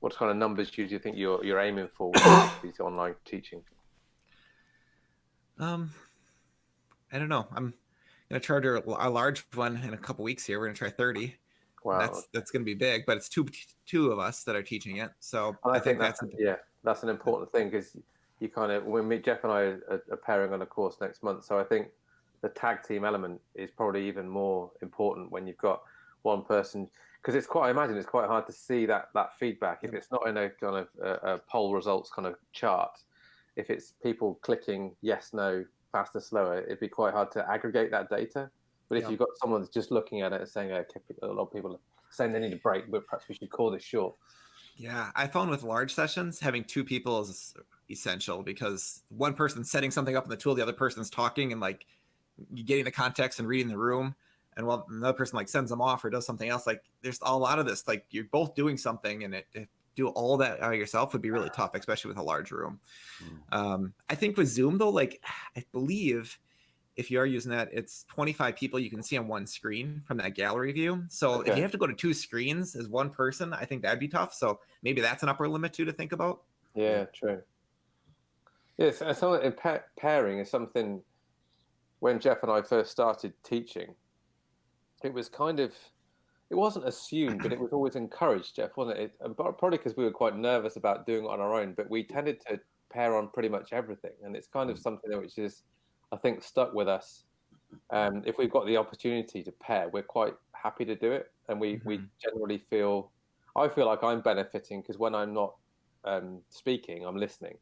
What kind of numbers do you think you're you're aiming for with these online teaching? Um, I don't know. I'm gonna charge a, a large one in a couple weeks here. We're gonna try 30. Wow, that's that's gonna be big, but it's two two of us that are teaching it. So I, I, think, think that's, that's yeah, that's an important thing because you kind of when me, Jeff and I are, are pairing on a course next month. So I think the tag team element is probably even more important when you've got one person because it's quite. I imagine it's quite hard to see that that feedback if it's not in a kind of a, a poll results kind of chart if it's people clicking yes, no, faster, slower, it'd be quite hard to aggregate that data. But if yeah. you've got someone that's just looking at it and saying, okay, a lot of people are saying they need a break, but perhaps we should call this short. Yeah, I found with large sessions, having two people is essential because one person's setting something up in the tool, the other person's talking and like getting the context and reading the room. And while another person like sends them off or does something else, like there's a lot of this, like you're both doing something and it, it do all that uh, yourself would be really tough, especially with a large room. Mm. Um, I think with Zoom though, like I believe if you are using that, it's 25 people you can see on one screen from that gallery view. So okay. if you have to go to two screens as one person, I think that'd be tough. So maybe that's an upper limit too to think about. Yeah, true. Yes, and so pa- pairing is something. When Jeff and I first started teaching, it was kind of it wasn't assumed, but it was always encouraged, Jeff, wasn't it? it probably because we were quite nervous about doing it on our own, but we tended to pair on pretty much everything, and it's kind of mm. something which is, I think, stuck with us. Um, if we've got the opportunity to pair, we're quite happy to do it, and we mm-hmm. we generally feel, I feel like I'm benefiting because when I'm not um, speaking, I'm listening,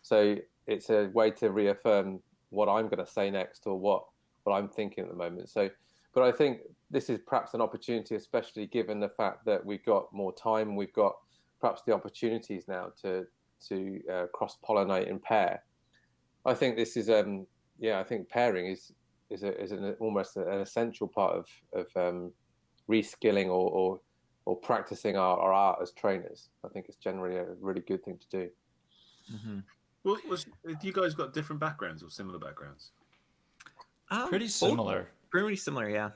so it's a way to reaffirm what I'm going to say next or what what I'm thinking at the moment. So but I think this is perhaps an opportunity, especially given the fact that we've got more time, we've got perhaps the opportunities now to to uh, cross pollinate and pair. I think this is, um, yeah, I think pairing is is, a, is an, almost an essential part of of um, reskilling or, or or practicing our, our art as trainers. I think it's generally a really good thing to do. Mm-hmm. Well, was, you guys got different backgrounds or similar backgrounds? Um, Pretty similar. Pretty similar, yeah.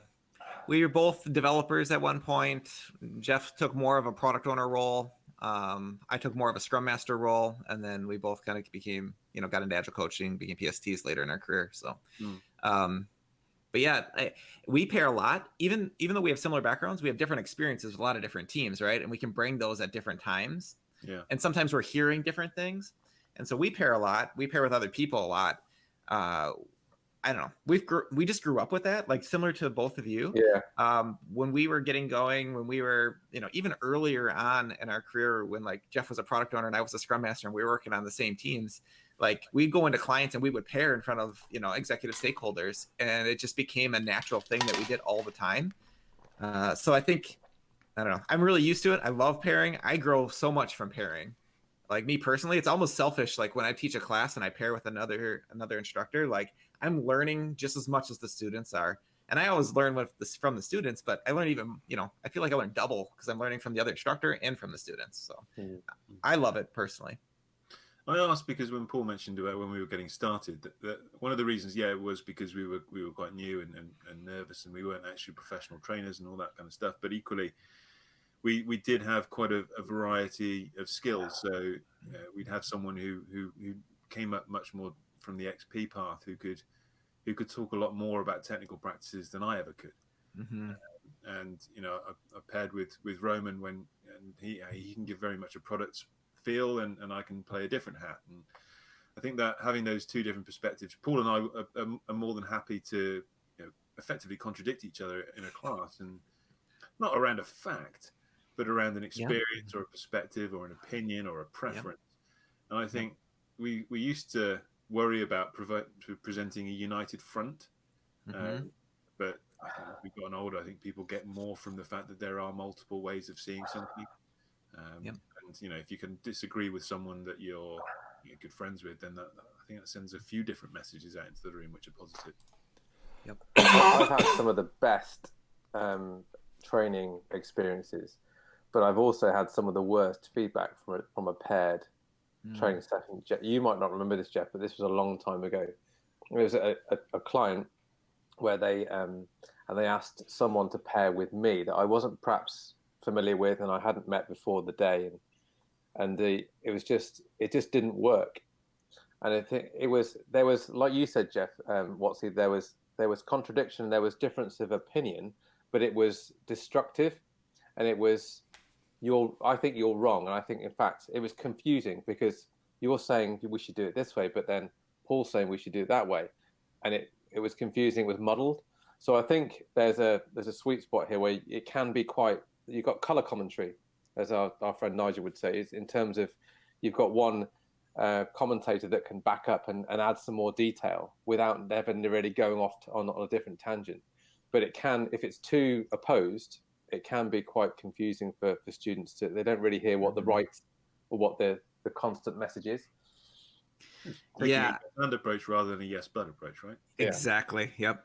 We were both developers at one point. Jeff took more of a product owner role. Um, I took more of a scrum master role, and then we both kind of became, you know, got into agile coaching, became PSTs later in our career. So, mm. um, but yeah, I, we pair a lot. Even even though we have similar backgrounds, we have different experiences with a lot of different teams, right? And we can bring those at different times. Yeah. And sometimes we're hearing different things, and so we pair a lot. We pair with other people a lot. Uh, I don't know. We've gr- we just grew up with that, like similar to both of you. Yeah. Um, when we were getting going, when we were, you know, even earlier on in our career, when like Jeff was a product owner and I was a scrum master, and we were working on the same teams, like we'd go into clients and we would pair in front of you know executive stakeholders, and it just became a natural thing that we did all the time. Uh, so I think, I don't know. I'm really used to it. I love pairing. I grow so much from pairing like me personally it's almost selfish like when i teach a class and i pair with another another instructor like I'm learning just as much as the students are. And I always learn with this from the students, but I learn even, you know, I feel like I learn double because I'm learning from the other instructor and from the students. So mm-hmm. I love it personally. I asked because when Paul mentioned about when we were getting started, that, that, one of the reasons, yeah, it was because we were we were quite new and, and, and, nervous, and we weren't actually professional trainers and all that kind of stuff. But equally, we we did have quite a, a variety of skills. So uh, we'd have someone who, who who came up much more from the XP path who could who could talk a lot more about technical practices than I ever could. Mm-hmm. and you know, I, I, paired with with Roman when and he he can give very much a product feel, and and I can play a different hat. And I think that having those two different perspectives, Paul and I are, are, are more than happy to you know, effectively contradict each other in a class, and not around a fact, but around an experience yeah. or a perspective or an opinion or a preference. Yeah. And I think we we used to worry about presenting a united front, mm-hmm. um, but as we've gotten older, I think people get more from the fact that there are multiple ways of seeing something. Um, yep. And you know, if you can disagree with someone that you're, you're good friends with, then that, I think that sends a few different messages out into the room which are positive. Yep. I've had some of the best um, training experiences, but I've also had some of the worst feedback from a, from a paired mm. training session. You might not remember this, Jeff, but this was a long time ago. It was a, a, a client where they um, and they asked someone to pair with me that I wasn't perhaps familiar with and I hadn't met before the day, and and the it was just it just didn't work. And I think it was there was like you said, Jeff um, Watsy, there was there was contradiction, there was difference of opinion, but it was destructive, and it was you're I think you're wrong, and I think in fact it was confusing because you're saying we should do it this way, but then Paul's saying we should do it that way, and it it was confusing, it was muddled. So I think there's a there's a sweet spot here where it can be quite. You've got color commentary, as our, our friend Nigel would say, is in terms of you've got one uh, commentator that can back up and, and add some more detail without ever really going off to, on, on a different tangent. But it can, if it's too opposed, it can be quite confusing for, for students to they don't really hear what the mm-hmm. right or what the the constant message is. Yeah, an approach rather than a yes but approach, right? Exactly. Yep.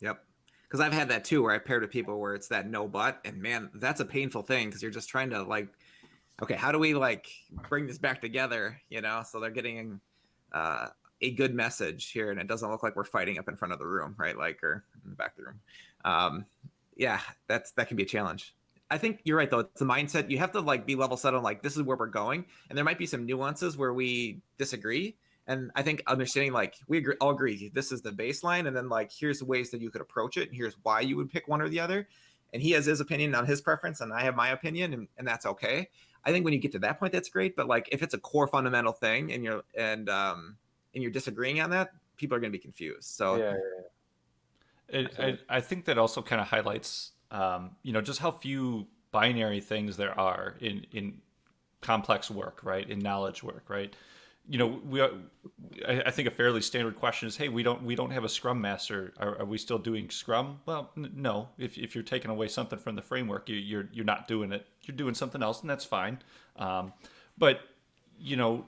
Yep. Because I've had that too, where I paired with people where it's that no but, and man, that's a painful thing because you're just trying to like, okay, how do we like bring this back together? You know, so they're getting uh, a good message here, and it doesn't look like we're fighting up in front of the room, right? Like or in the back of the room. Um, yeah, that's that can be a challenge. I think you're right though. It's a mindset. You have to like be level set on like this is where we're going, and there might be some nuances where we disagree. And I think understanding like we agree, all agree this is the baseline, and then like here's ways that you could approach it, and here's why you would pick one or the other. And he has his opinion on his preference, and I have my opinion, and, and that's okay. I think when you get to that point, that's great. But like if it's a core fundamental thing, and you're and um and you're disagreeing on that, people are going to be confused. So yeah, yeah, yeah. It, I, I think that also kind of highlights um, you know, just how few binary things there are in in complex work, right? In knowledge work, right? You know, we I, think a fairly standard question is, hey, we don't we don't have a Scrum master. Are, are we still doing Scrum? Well, n- no. If if you're taking away something from the framework, you, you're you're not doing it. You're doing something else, and that's fine. Um, but you know,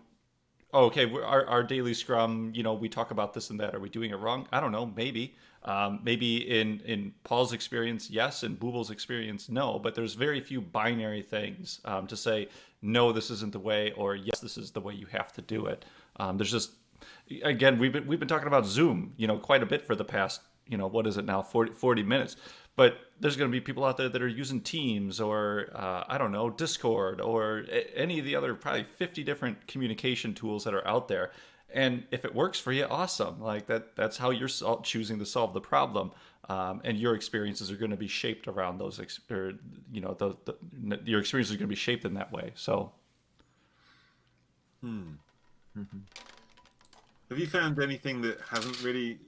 okay, our, our daily scrum, you know, we talk about this and that. Are we doing it wrong? I don't know. Maybe. Um, maybe in, in Paul's experience, yes. In Booble's experience, no. But there's very few binary things um, to say, no, this isn't the way, or yes, this is the way you have to do it. Um, there's just, again, we've been, we've been talking about Zoom, you know, quite a bit for the past, you know, what is it now, 40, 40 minutes but there's going to be people out there that are using Teams or uh, I don't know Discord or any of the other probably 50 different communication tools that are out there. And if it works for you, awesome. Like that, that's how you're choosing to solve the problem. Um, and your experiences are going to be shaped around those, ex- or you know, the, the, your experiences are going to be shaped in that way. So, hmm. Mm-hmm. Have you found anything that hasn't really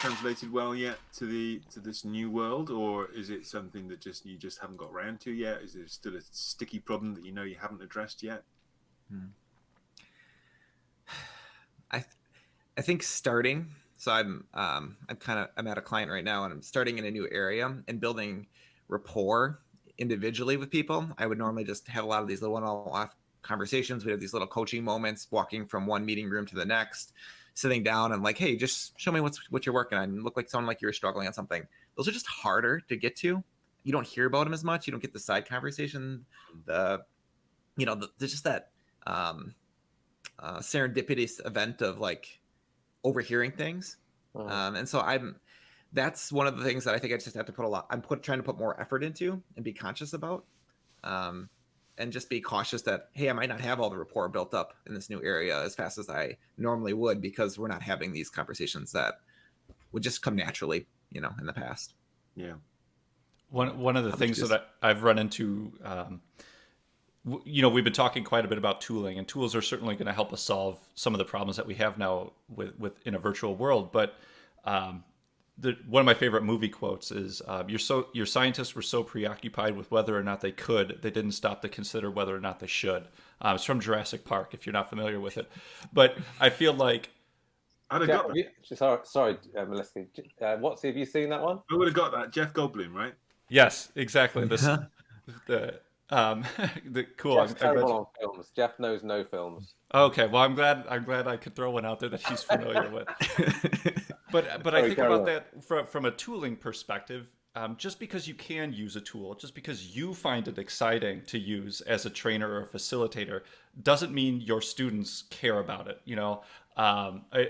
translated well yet to the to this new world, or is it something that just you just haven't got around to yet? Is it still a sticky problem that you know you haven't addressed yet? Hmm. I I think starting. So I'm um, I'm kind of I'm at a client right now, and I'm starting in a new area and building rapport individually with people. I would normally just have a lot of these little one-off conversations. We have these little coaching moments, walking from one meeting room to the next sitting down and like, hey, just show me what's what you're working on. And look like someone like you're struggling on something. Those are just harder to get to. You don't hear about them as much. You don't get the side conversation. The, you know, the, there's just that um, uh, serendipitous event of like overhearing things. Uh-huh. Um, and so I'm, that's one of the things that I think I just have to put a lot. I'm put trying to put more effort into and be conscious about. Um, and just be cautious that hey i might not have all the rapport built up in this new area as fast as i normally would because we're not having these conversations that would just come naturally you know in the past. Yeah. One one of the things that I, have run into um, you know we've been talking quite a bit about tooling and tools are certainly going to help us solve some of the problems that we have now with with in a virtual world but um, the, one of my favorite movie quotes is uh, "Your so your scientists were so preoccupied with whether or not they could, they didn't stop to consider whether or not they should." Um, it's from Jurassic Park, if you're not familiar with it. But I feel like I'd have Jeff, got that. sorry, sorry, uh, Melissa. Uh, what's have you seen that one? I would have got that. Jeff Goldblum, right? Yes, exactly. This the um the cool. Jeff's terrible on films. Jeff knows no films. Okay, well, I'm glad I'm glad I could throw one out there that she's familiar with. but but I think about that from from a tooling perspective. Um, just because you can use a tool, just because you find it exciting to use as a trainer or a facilitator, doesn't mean your students care about it. You know, um, I,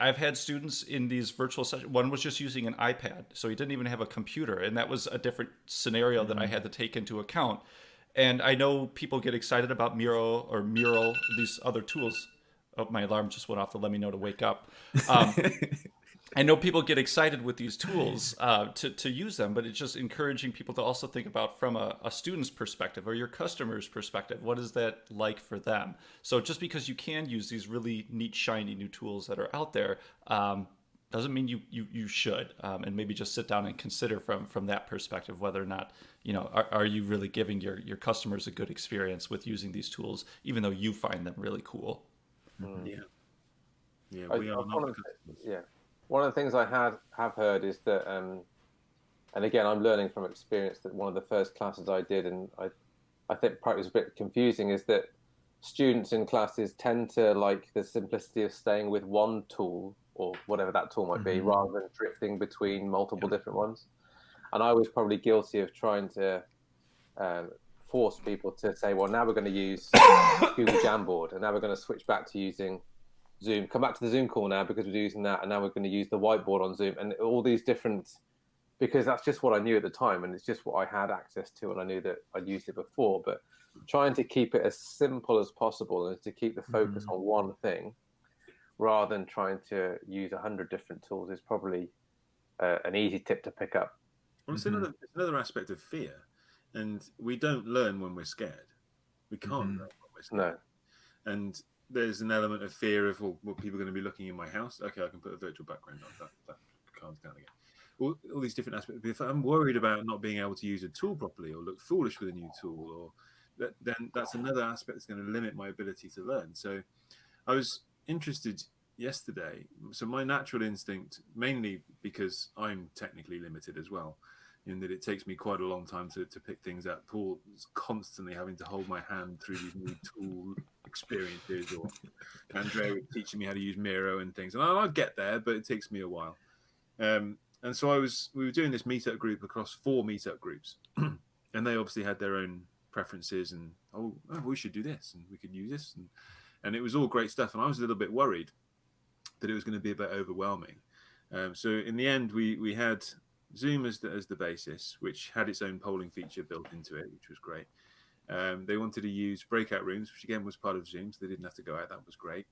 I, have had students in these virtual sessions. One was just using an iPad, so he didn't even have a computer, and that was a different scenario mm-hmm. that I mm-hmm. had to take into account. And I know people get excited about Miro or Mural, these other tools. Oh, my alarm just went off to let me know to wake up. Um, I know people get excited with these tools uh, to, to use them, but it's just encouraging people to also think about from a, a, student's perspective or your customer's perspective. What is that like for them? So just because you can use these really neat, shiny new tools that are out there um, doesn't mean you you, you should. Um, and maybe just sit down and consider from from that perspective whether or not you know are, are you really giving your your customers a good experience with using these tools, even though you find them really cool. Mm. Yeah. Yeah, we I, are not. Yeah one of the things I had have heard is that, um, and again, I'm learning from experience that one of the first classes I did, and I, I think probably was a bit confusing, is that students in classes tend to like the simplicity of staying with one tool or whatever that tool might be, mm-hmm. rather than drifting between multiple yeah. different ones. And I was probably guilty of trying to um, force people to say, well, now we're going to use Google Jamboard, and now we're going to switch back to using Zoom. Come back to the Zoom call now because we're using that, and now we're going to use the whiteboard on Zoom, and all these different because that's just what I knew at the time, and it's just what I had access to, and I knew that I'd used it before. But trying to keep it as simple as possible and to keep the focus mm-hmm. on one thing, rather than trying to use a hundred different tools, is probably uh, an easy tip to pick up. Well, it's, mm-hmm. another, it's another aspect of fear, and we don't learn when we're scared. We can't mm-hmm. learn when we're scared. No. And there's an element of fear of well, well, people are going to be looking in my house. Okay, I can put a virtual background on that. That calms down again. All, all these different aspects. If I'm worried about not being able to use a tool properly or look foolish with a new tool, or that, then that's another aspect that's going to limit my ability to learn. So, I was interested yesterday. So my natural instinct, mainly because I'm technically limited as well, in that it takes me quite a long time to, to pick things up. Paul is constantly having to hold my hand through these new tool experiences, or Andrea was teaching me how to use Miro and things. And I'll, I'll get there, but it takes me a while. Um, and so I was, we were doing this meetup group across four meetup groups, and they obviously had their own preferences and oh, oh, we should do this and we could use this and and it was all great stuff. And I was a little bit worried that it was going to be a bit overwhelming. Um, so in the end, we we had Zoom as the, as the basis, which had its own polling feature built into it, which was great. Um, they wanted to use breakout rooms, which again was part of Zoom, so they didn't have to go out. That was great.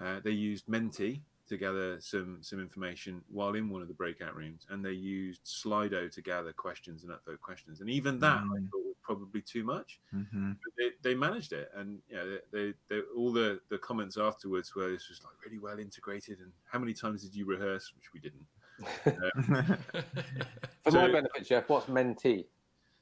Uh, they used Menti to gather some some information while in one of the breakout rooms, and they used Slido to gather questions and upvote questions. And even that mm-hmm. I thought was probably too much. Mm-hmm. They, they, managed it, and you know, they, they, all the the comments afterwards were this was like really well integrated. And how many times did you rehearse? Which we didn't. For so, my benefit, Jeff, what's Menti?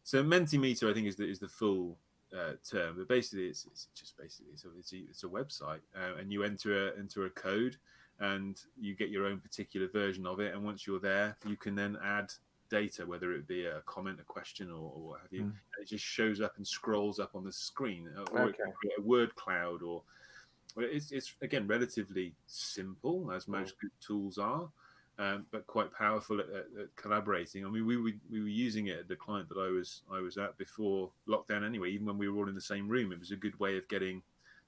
So Mentimeter, I think, is the is the full uh, term, but basically, it's, it's just basically it's a, it's a, it's a website, uh, and you enter a, enter a code, and you get your own particular version of it. And once you're there, you can then add data, whether it be a comment, a question, or, or what have you. Mm. it just shows up and scrolls up on the screen, uh, or okay. a word cloud, or it's, it's again relatively simple as most good tools are um, but quite powerful at, at, at, collaborating. I mean, we, we we were using it at the client that I was I was at before lockdown. Anyway, even when we were all in the same room, it was a good way of getting,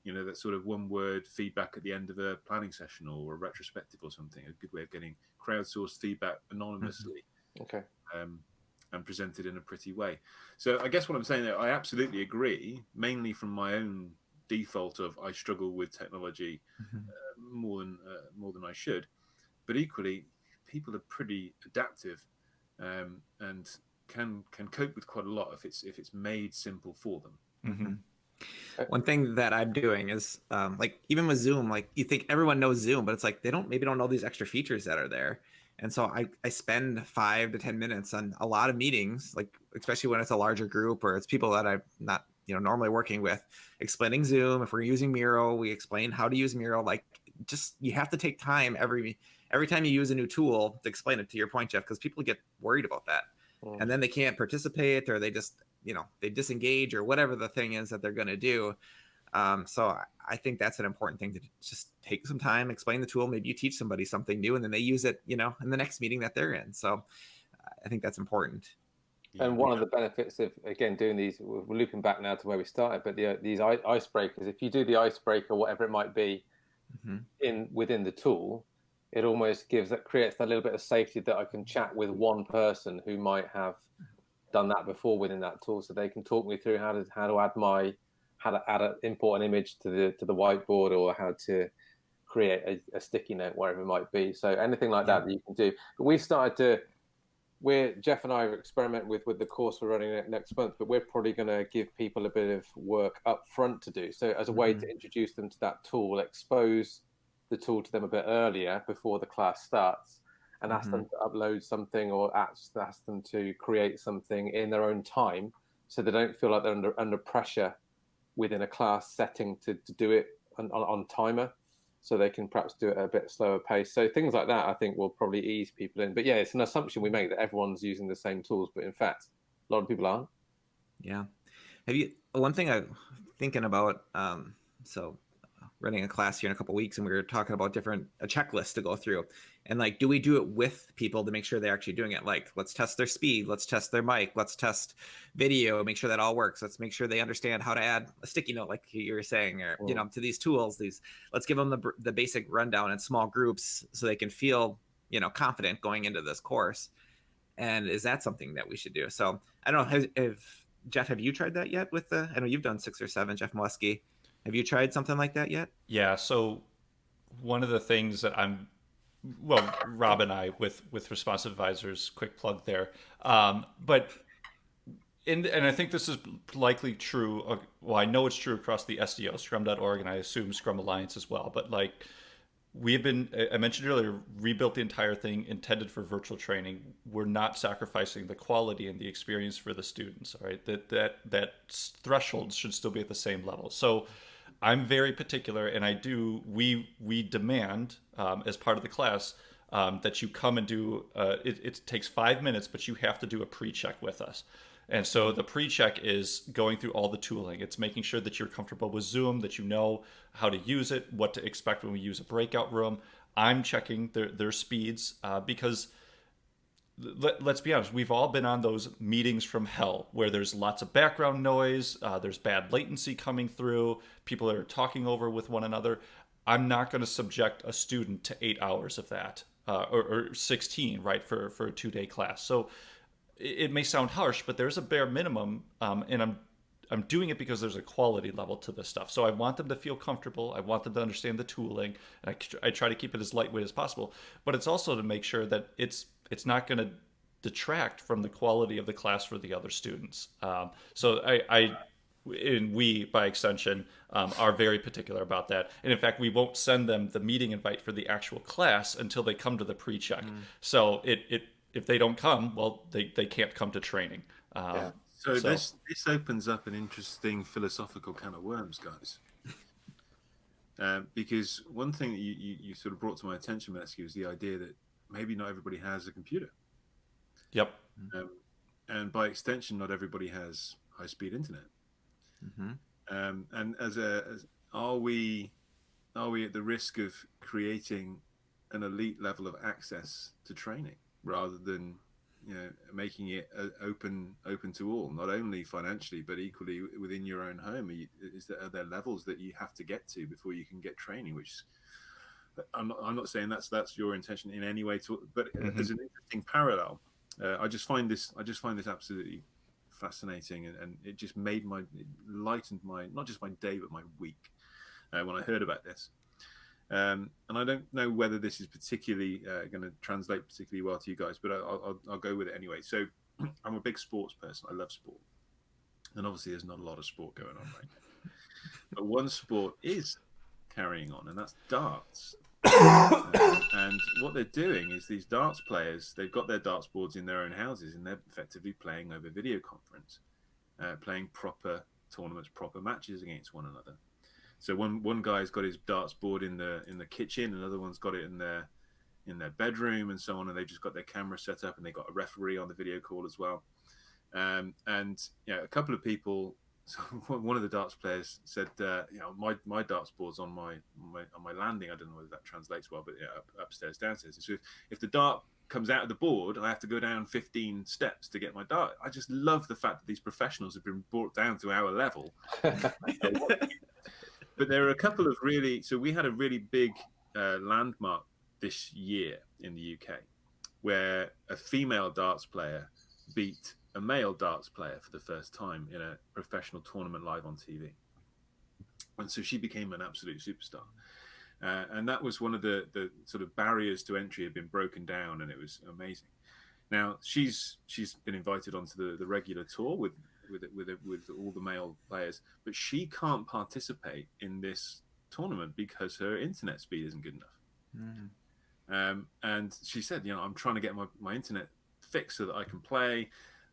you know, that sort of one word feedback at the end of a planning session or a retrospective or something. A good way of getting crowdsourced feedback anonymously. Mm-hmm. Okay. Um, and presented in a pretty way. So I guess what I'm saying there, I absolutely agree, mainly from my own default of I struggle with technology mm-hmm. uh, more than uh, more than I should, but equally, people are pretty adaptive um, and can can cope with quite a lot if it's if it's made simple for them. Mm-hmm. One thing that I'm doing is um, like even with Zoom, like you think everyone knows Zoom, but it's like they don't maybe don't know these extra features that are there. And so I, I spend five to 10 minutes on a lot of meetings, like especially when it's a larger group or it's people that I'm not, you know, normally working with, explaining Zoom. If we're using Miro, we explain how to use Miro. Like just you have to take time every every time you use a new tool to explain it to your point, Jeff, because people get worried about that. Mm. And then they can't participate or they just, you know, they disengage or whatever the thing is that they're going to do. Um, so I think that's an important thing to just take some time, explain the tool. Maybe you teach somebody something new, and then they use it, you know, in the next meeting that they're in. So I think that's important. And one of the benefits of again doing these, we're looping back now to where we started, but the, these icebreakers. If you do the icebreaker, whatever it might be, mm-hmm. in within the tool, it almost gives that creates that little bit of safety that I can chat with one person who might have done that before within that tool, so they can talk me through how to how to add my how to add an import an image to the to the whiteboard or how to create a, a sticky note wherever it might be. So anything like that that you can do. But we've started to we're Jeff and I are experiment with with the course we're running next month, but we're probably going to give people a bit of work up front to do. So as a way mm-hmm. to introduce them to that tool, expose the tool to them a bit earlier before the class starts, and ask mm-hmm. them to upload something or ask, ask them to create something in their own time, so they don't feel like they're under under pressure within a class setting to, to do it on, on, on timer so they can perhaps do it at a bit slower pace. So things like that, I think, will probably ease people in. But yeah, it's an assumption we make that everyone's using the same tools, but in fact, a lot of people aren't. Yeah. Have you? One thing I'm thinking about. Um, so running a class here in a couple weeks and we were talking about different a checklist to go through. And like do we do it with people to make sure they're actually doing it? Like let's test their speed let's test their mic let's test video make sure that all works let's make sure they understand how to add a sticky note like you were saying or you know to these tools these let's give them the, the basic rundown in small groups so they can feel you know confident going into this course. And is that something that we should do? So i don't know if jeff have you tried that yet with the i know you've done six or seven jeff Molesky have you tried something like that yet? Yeah. So one of the things that I'm well, Rob and I with with responsive advisors, quick plug there. Um, but in, and I think this is likely true. Uh, well, I know it's true across the SDO, Scrum.org, and I assume Scrum Alliance as well. But like we have been, I mentioned earlier, rebuilt the entire thing intended for virtual training. We're not sacrificing the quality and the experience for the students. All right, that that that threshold should still be at the same level. So I'm very particular, and I do. We we demand um, as part of the class um, that you come and do. Uh, it, it takes five minutes, but you have to do a pre-check with us. And so the pre-check is going through all the tooling. It's making sure that you're comfortable with Zoom, that you know how to use it, what to expect when we use a breakout room. I'm checking their their speeds uh, because let, us be honest, we've all been on those meetings from hell where there's lots of background noise, uh, there's bad latency coming through, people are talking over with one another. I'm not going to subject a student to eight hours of that, uh, or, or, 16, right, for, for a two day class. So it, it, may sound harsh, but there's a bare minimum, um, and I'm I'm doing it because there's a quality level to this stuff. So I want them to feel comfortable. I want them to understand the tooling, and I, I try to keep it as lightweight as possible. But it's also to make sure that it's it's not going to detract from the quality of the class for the other students. Um, so I, I and we by extension um, are very particular about that and in fact we won't send them the meeting invite for the actual class until they come to the pre-check mm. so it, it if they don't come well they, they can't come to training um, yeah. so, so, this this opens up an interesting philosophical can of worms guys uh, because one thing that you, you, you, sort of brought to my attention Molesky, was the idea that maybe not everybody has a computer. Yep. Um, and by extension, not everybody has high speed internet. Mm-hmm. Um, and as a, as, are we, are we at the risk of creating an elite level of access to training rather than you know making it uh, open open to all not only financially but equally within your own home you, is there are there levels that you have to get to before you can get training which I'm not, I'm not saying that's that's your intention in any way to but mm-hmm. there's an interesting parallel uh, I just find this I just find this absolutely fascinating, and, and it just made my it lightened my not just my day but my week uh, when I heard about this. Um, and I don't know whether this is particularly uh, going to translate particularly well to you guys, but I'll, I'll, I'll go with it anyway. So I'm a big sports person. I love sport, and obviously there's not a lot of sport going on right now. but one sport is carrying on, and that's darts. and what they're doing is these darts players, they've got their darts boards in their own houses, and they're effectively playing over video conference, uh, playing proper tournaments, proper matches against one another. So one one guy's got his darts board in the in the kitchen, another one's got it in their in their bedroom, and so on. And they've just got their camera set up, and they've got a referee on the video call as well. Um, and yeah, a couple of people. So one of the darts players said, uh, "You know, my, my darts board's on my, my on my landing. I don't know whether that translates well, but yeah, up, upstairs, downstairs. So if, if the dart comes out of the board, I have to go down 15 steps to get my dart. I just love the fact that these professionals have been brought down to our level. but there are a couple of really so we had a really big uh, landmark this year in the UK where a female darts player beat a male darts player for the first time in a professional tournament live on TV. And so she became an absolute superstar. Uh, and that was one of the, the sort of barriers to entry had been broken down, and it was amazing. Now she's she's been invited onto the, the regular tour with with with with all the male players, but she can't participate in this tournament because her internet speed isn't good enough. Mm. Um, and she said, you know, I'm trying to get my, my internet fixed so that I can play.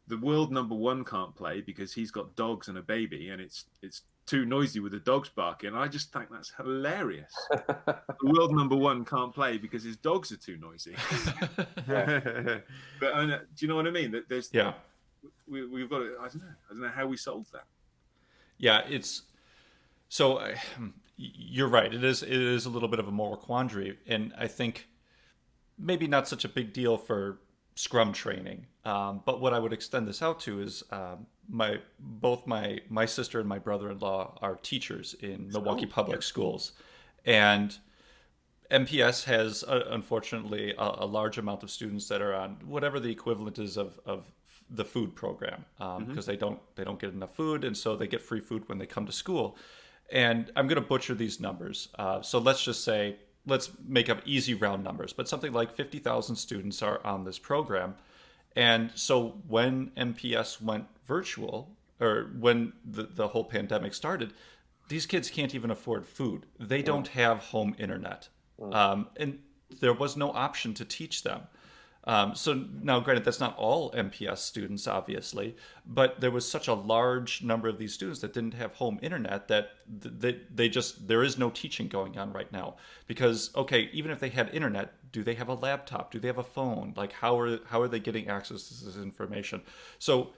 The world number one can't play because he's got dogs and a baby, and it's it's too noisy with the dogs barking. I just think that's hilarious. the world number one can't play because his dogs are too noisy. but uh, do you know what I mean? That there's yeah we, we've got to, I don't know. I don't know how we solved that. Yeah, it's so uh, you're right. It is it is a little bit of a moral quandary, and I think maybe not such a big deal for Scrum training. Um, but what I would extend this out to is um, my both my my sister and my brother-in-law are teachers in Milwaukee oh, Public yeah. Schools, and MPS has uh, unfortunately a, a, large amount of students that are on whatever the equivalent is of, of the food program because um, mm-hmm. they don't they don't get enough food and so they get free food when they come to school and i'm going to butcher these numbers uh, so let's just say let's make up easy round numbers but something like 50000 students are on this program and so when mps went virtual or when the, the whole pandemic started these kids can't even afford food they mm. don't have home internet mm. um, and there was no option to teach them um, so now, granted, that's not all MPS students, obviously, but there was such a large number of these students that didn't have home internet that they, they just there is no teaching going on right now because okay, even if they had internet, do they have a laptop? Do they have a phone? Like how are how are they getting access to this information? So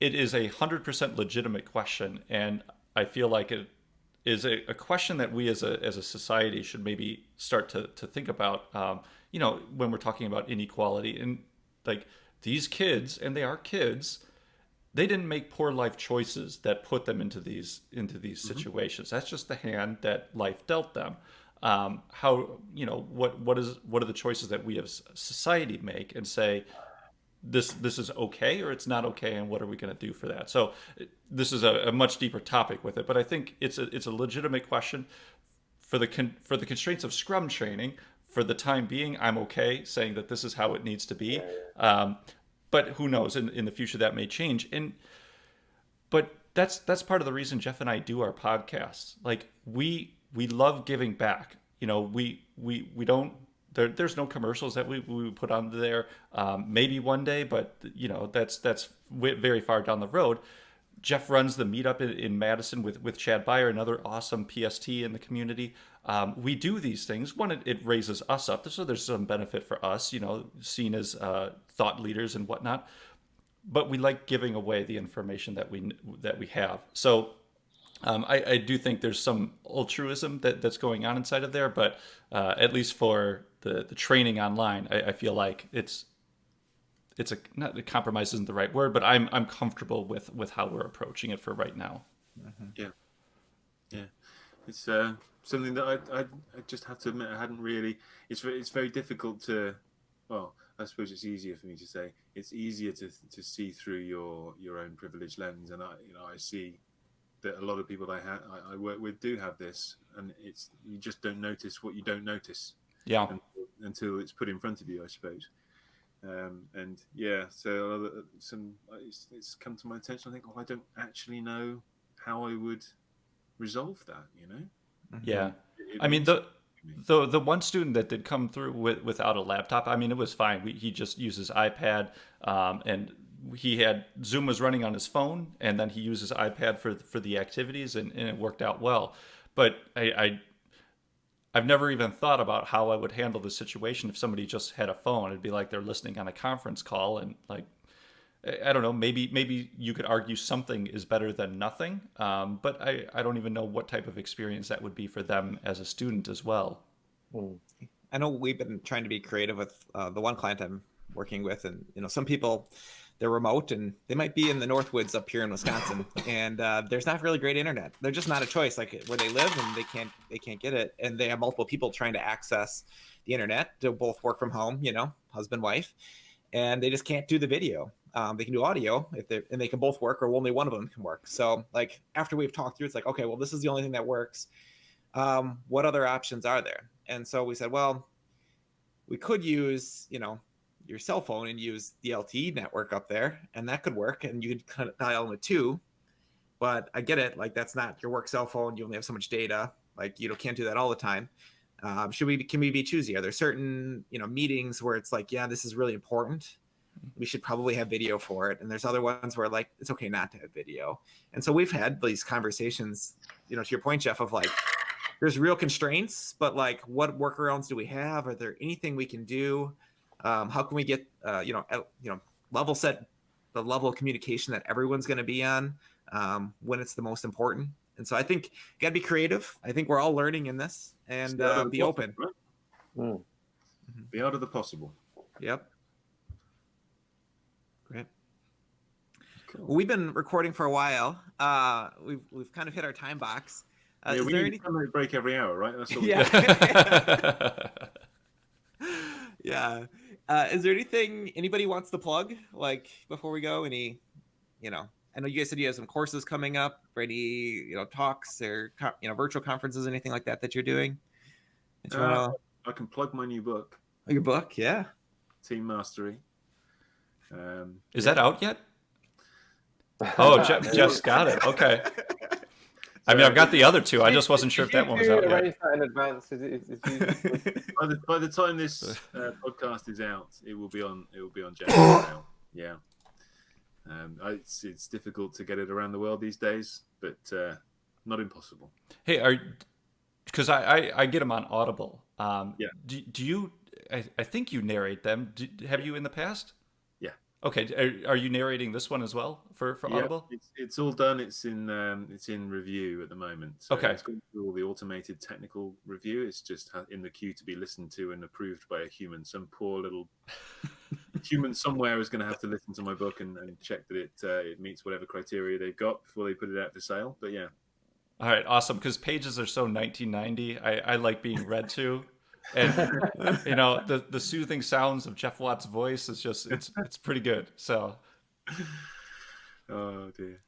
it is a hundred percent legitimate question, and I feel like it is a, a, question that we as a as a society should maybe start to to think about. Um, you know, when we're talking about inequality and like these kids, and they are kids, they didn't make poor life choices that put them into these into these mm-hmm. situations. That's just the hand that life dealt them. Um, how you know what what is what are the choices that we as society make and say this this is okay or it's not okay and what are we going to do for that so this is a, a, much deeper topic with it but i think it's a it's a legitimate question for the con- for the constraints of scrum training for the time being, I'm okay saying that this is how it needs to be. Um, but who knows? In, in the future, that may change. And but that's that's part of the reason Jeff and I do our podcasts. Like we we love giving back. You know, we we we don't. There, there's no commercials that we, we put on there. Um, maybe one day, but you know that's that's very far down the road. Jeff runs the meetup in, in Madison with with Chad Beier, another awesome PST in the community um, we do these things. One, it, it, raises us up, so there's some benefit for us, you know, seen as uh, thought leaders and whatnot. But we like giving away the information that we that we have. So um, I, I, do think there's some altruism that, that's going on inside of there, but uh, at least for the, the training online, I, I, feel like it's it's a not a compromise isn't the right word, but I'm I'm comfortable with with how we're approaching it for right now. Mm-hmm. Yeah, yeah, it's uh, something that I, I, I just have to admit I hadn't really. It's it's very difficult to. Well, I suppose it's easier for me to say it's easier to to see through your your own privilege lens, and I you know I see that a lot of people I ha- I, I work with do have this, and it's you just don't notice what you don't notice. Yeah. Until, until it's put in front of you, I suppose. Um, and yeah, so uh, some it's, it's, come to my attention. I think, oh, I don't actually know how I would resolve that. You know? Mm-hmm. Yeah. It, it I mean the. The the one student that did come through with, without a laptop, I mean, it was fine. We, he just uses iPad, um, and he had Zoom was running on his phone, and then he uses iPad for for the activities, and, and it worked out well. But I, I I've never even thought about how I would handle the situation if somebody just had a phone. It'd be like they're listening on a conference call, and like I don't know, maybe maybe you could argue something is better than nothing, um, but I I don't even know what type of experience that would be for them as a student as well. Hmm. I know we've been trying to be creative with uh, the one client I'm working with, and you know some people they're remote and they might be in the Northwoods up here in Wisconsin, and uh, there's not really great internet. They're just not a choice, like where they live, and they can't they can't get it, and they have multiple people trying to access the internet to both work from home, you know, husband wife, and they just can't do the video. Um, they can do audio if they and they can both work, or only one of them can work. So like after we've talked through, it's like okay, well this is the only thing that works. Um, what other options are there? And so we said, well, we could use you know your cell phone and use the LTE network up there, and that could work. And you could kind of dial a two. But I get it. Like that's not your work cell phone. You only have so much data. Like you know, can't do that all the time. Um, should we? Can we be choosy? Are there certain you know meetings where it's like, yeah, this is really important. We should probably have video for it. And there's other ones where like it's okay not to have video. And so we've had these conversations. You know, to your point, Jeff, of like there's real constraints, but like what workarounds do we have? Are there anything we can do? Um, how can we get uh, you know at, you know level set the level of communication that everyone's going to be on um, when it's the most important? And so I think you got to be creative. I think we're all learning in this and uh, be open. Right? Mm. The art of the possible. Yep. Great. Cool. Well, we've been recording for a while. Uh, we've we've kind of hit our time box. Uh, yeah, we need any... a break every hour, right? That's what yeah. yeah. Uh, is there anything anybody wants to plug like before we go? Any, you know, I know you guys said you have some courses coming up, any you know talks or you know virtual conferences, anything like that that you're doing. Uh, wanna... I can plug my new book. Oh, your book, yeah. Team Mastery. Um, Is yeah. that out yet? Oh, Jeff, Jeff's got it. Okay. I mean, I've got the other two. I just wasn't sure if that one was out yet. That in advance. Is it, is it by, the, by the time this uh, podcast is out, it will be on. It will be on January now. Yeah. Um, it's it's difficult to get it around the world these days, but uh, not impossible. Hey, are because I, I, I get them on Audible. Um, yeah. Do, do you? I, I think you narrate them. Do, have you in the past? Okay, are, are, you narrating this one as well for, for Audible? it's, it's all done. It's in um, it's in review at the moment. So okay, it's going through all the automated technical review. It's just in the queue to be listened to and approved by a human. Some poor little human somewhere is going to have to listen to my book and, and check that it uh, it meets whatever criteria they've got before they put it out for sale. But yeah. All right, awesome. Because pages are so 1990. I, I like being read to and you know the the soothing sounds of Jeff Watts' voice is just it's it's pretty good. So, oh dear,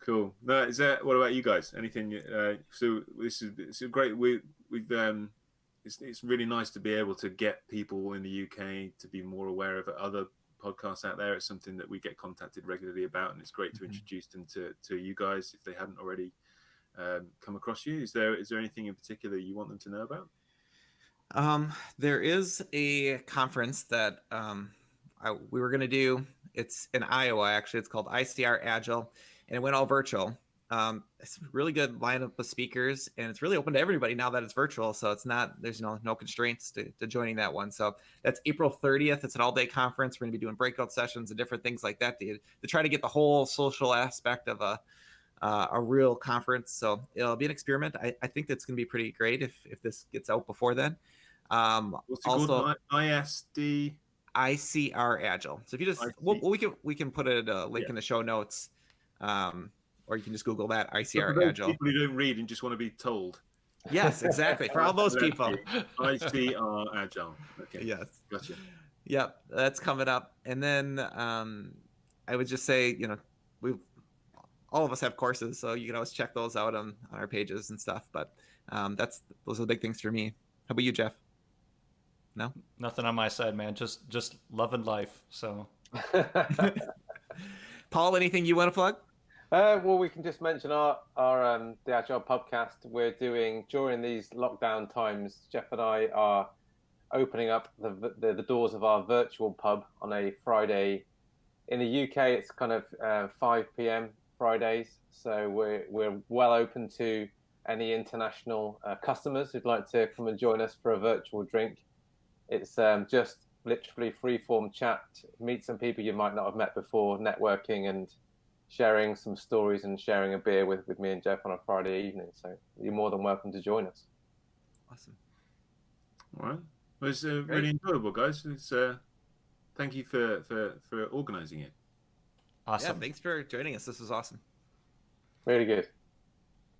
cool. No, is that what about you guys? Anything? Uh, so this is it's a great. We we've um, it's it's really nice to be able to get people in the UK to be more aware of other podcasts out there. It's something that we get contacted regularly about, and it's great to mm-hmm. introduce them to to you guys if they hadn't already um, come across you. Is there is there anything in particular you want them to know about? Um, there is a conference that um, I, we were going to do. It's in Iowa, actually. It's called ICR Agile, and it went all virtual. Um, it's a really good lineup of speakers, and it's really open to everybody now that it's virtual. So it's not there's no no constraints to, to joining that one. So that's April 30th. It's an all day conference. We're going to be doing breakout sessions and different things like that to, to try to get the whole social aspect of a uh, a real conference. So it'll be an experiment. I, I think that's going to be pretty great if if this gets out before then. Um, What's it also, called? ISD. ICR Agile. So if you just, well, we can we can put a uh, link yeah. in the show notes, um, or you can just Google that ICR Agile. People who don't read and just want to be told. Yes, exactly. For all those people. ICR Agile. Okay. Yes. Gotcha. Yep, that's coming up. And then um, I would just say, you know, we all of us have courses, so you can always check those out on, on our pages and stuff. But um, that's those are the big things for me. How about you, Jeff? No, nothing on my side, man. Just just love and life. So, Paul, anything you want to plug? Uh, well, we can just mention our our um, the Agile podcast we're doing during these lockdown times. Jeff and I are opening up the, the, the doors of our virtual pub on a Friday. In the UK, it's kind of uh, 5 p.m. Fridays, so we're we're well open to any international uh, customers who'd like to come and join us for a virtual drink. It's um, just literally free form chat, meet some people you might not have met before, networking and sharing some stories and sharing a beer with, with me and Jeff on a Friday evening. So you're more than welcome to join us. Awesome. All right. Well, it's uh, really enjoyable, guys. It's uh, thank you for for for organising it. Awesome. Yeah, thanks for joining us. This was awesome. Really good.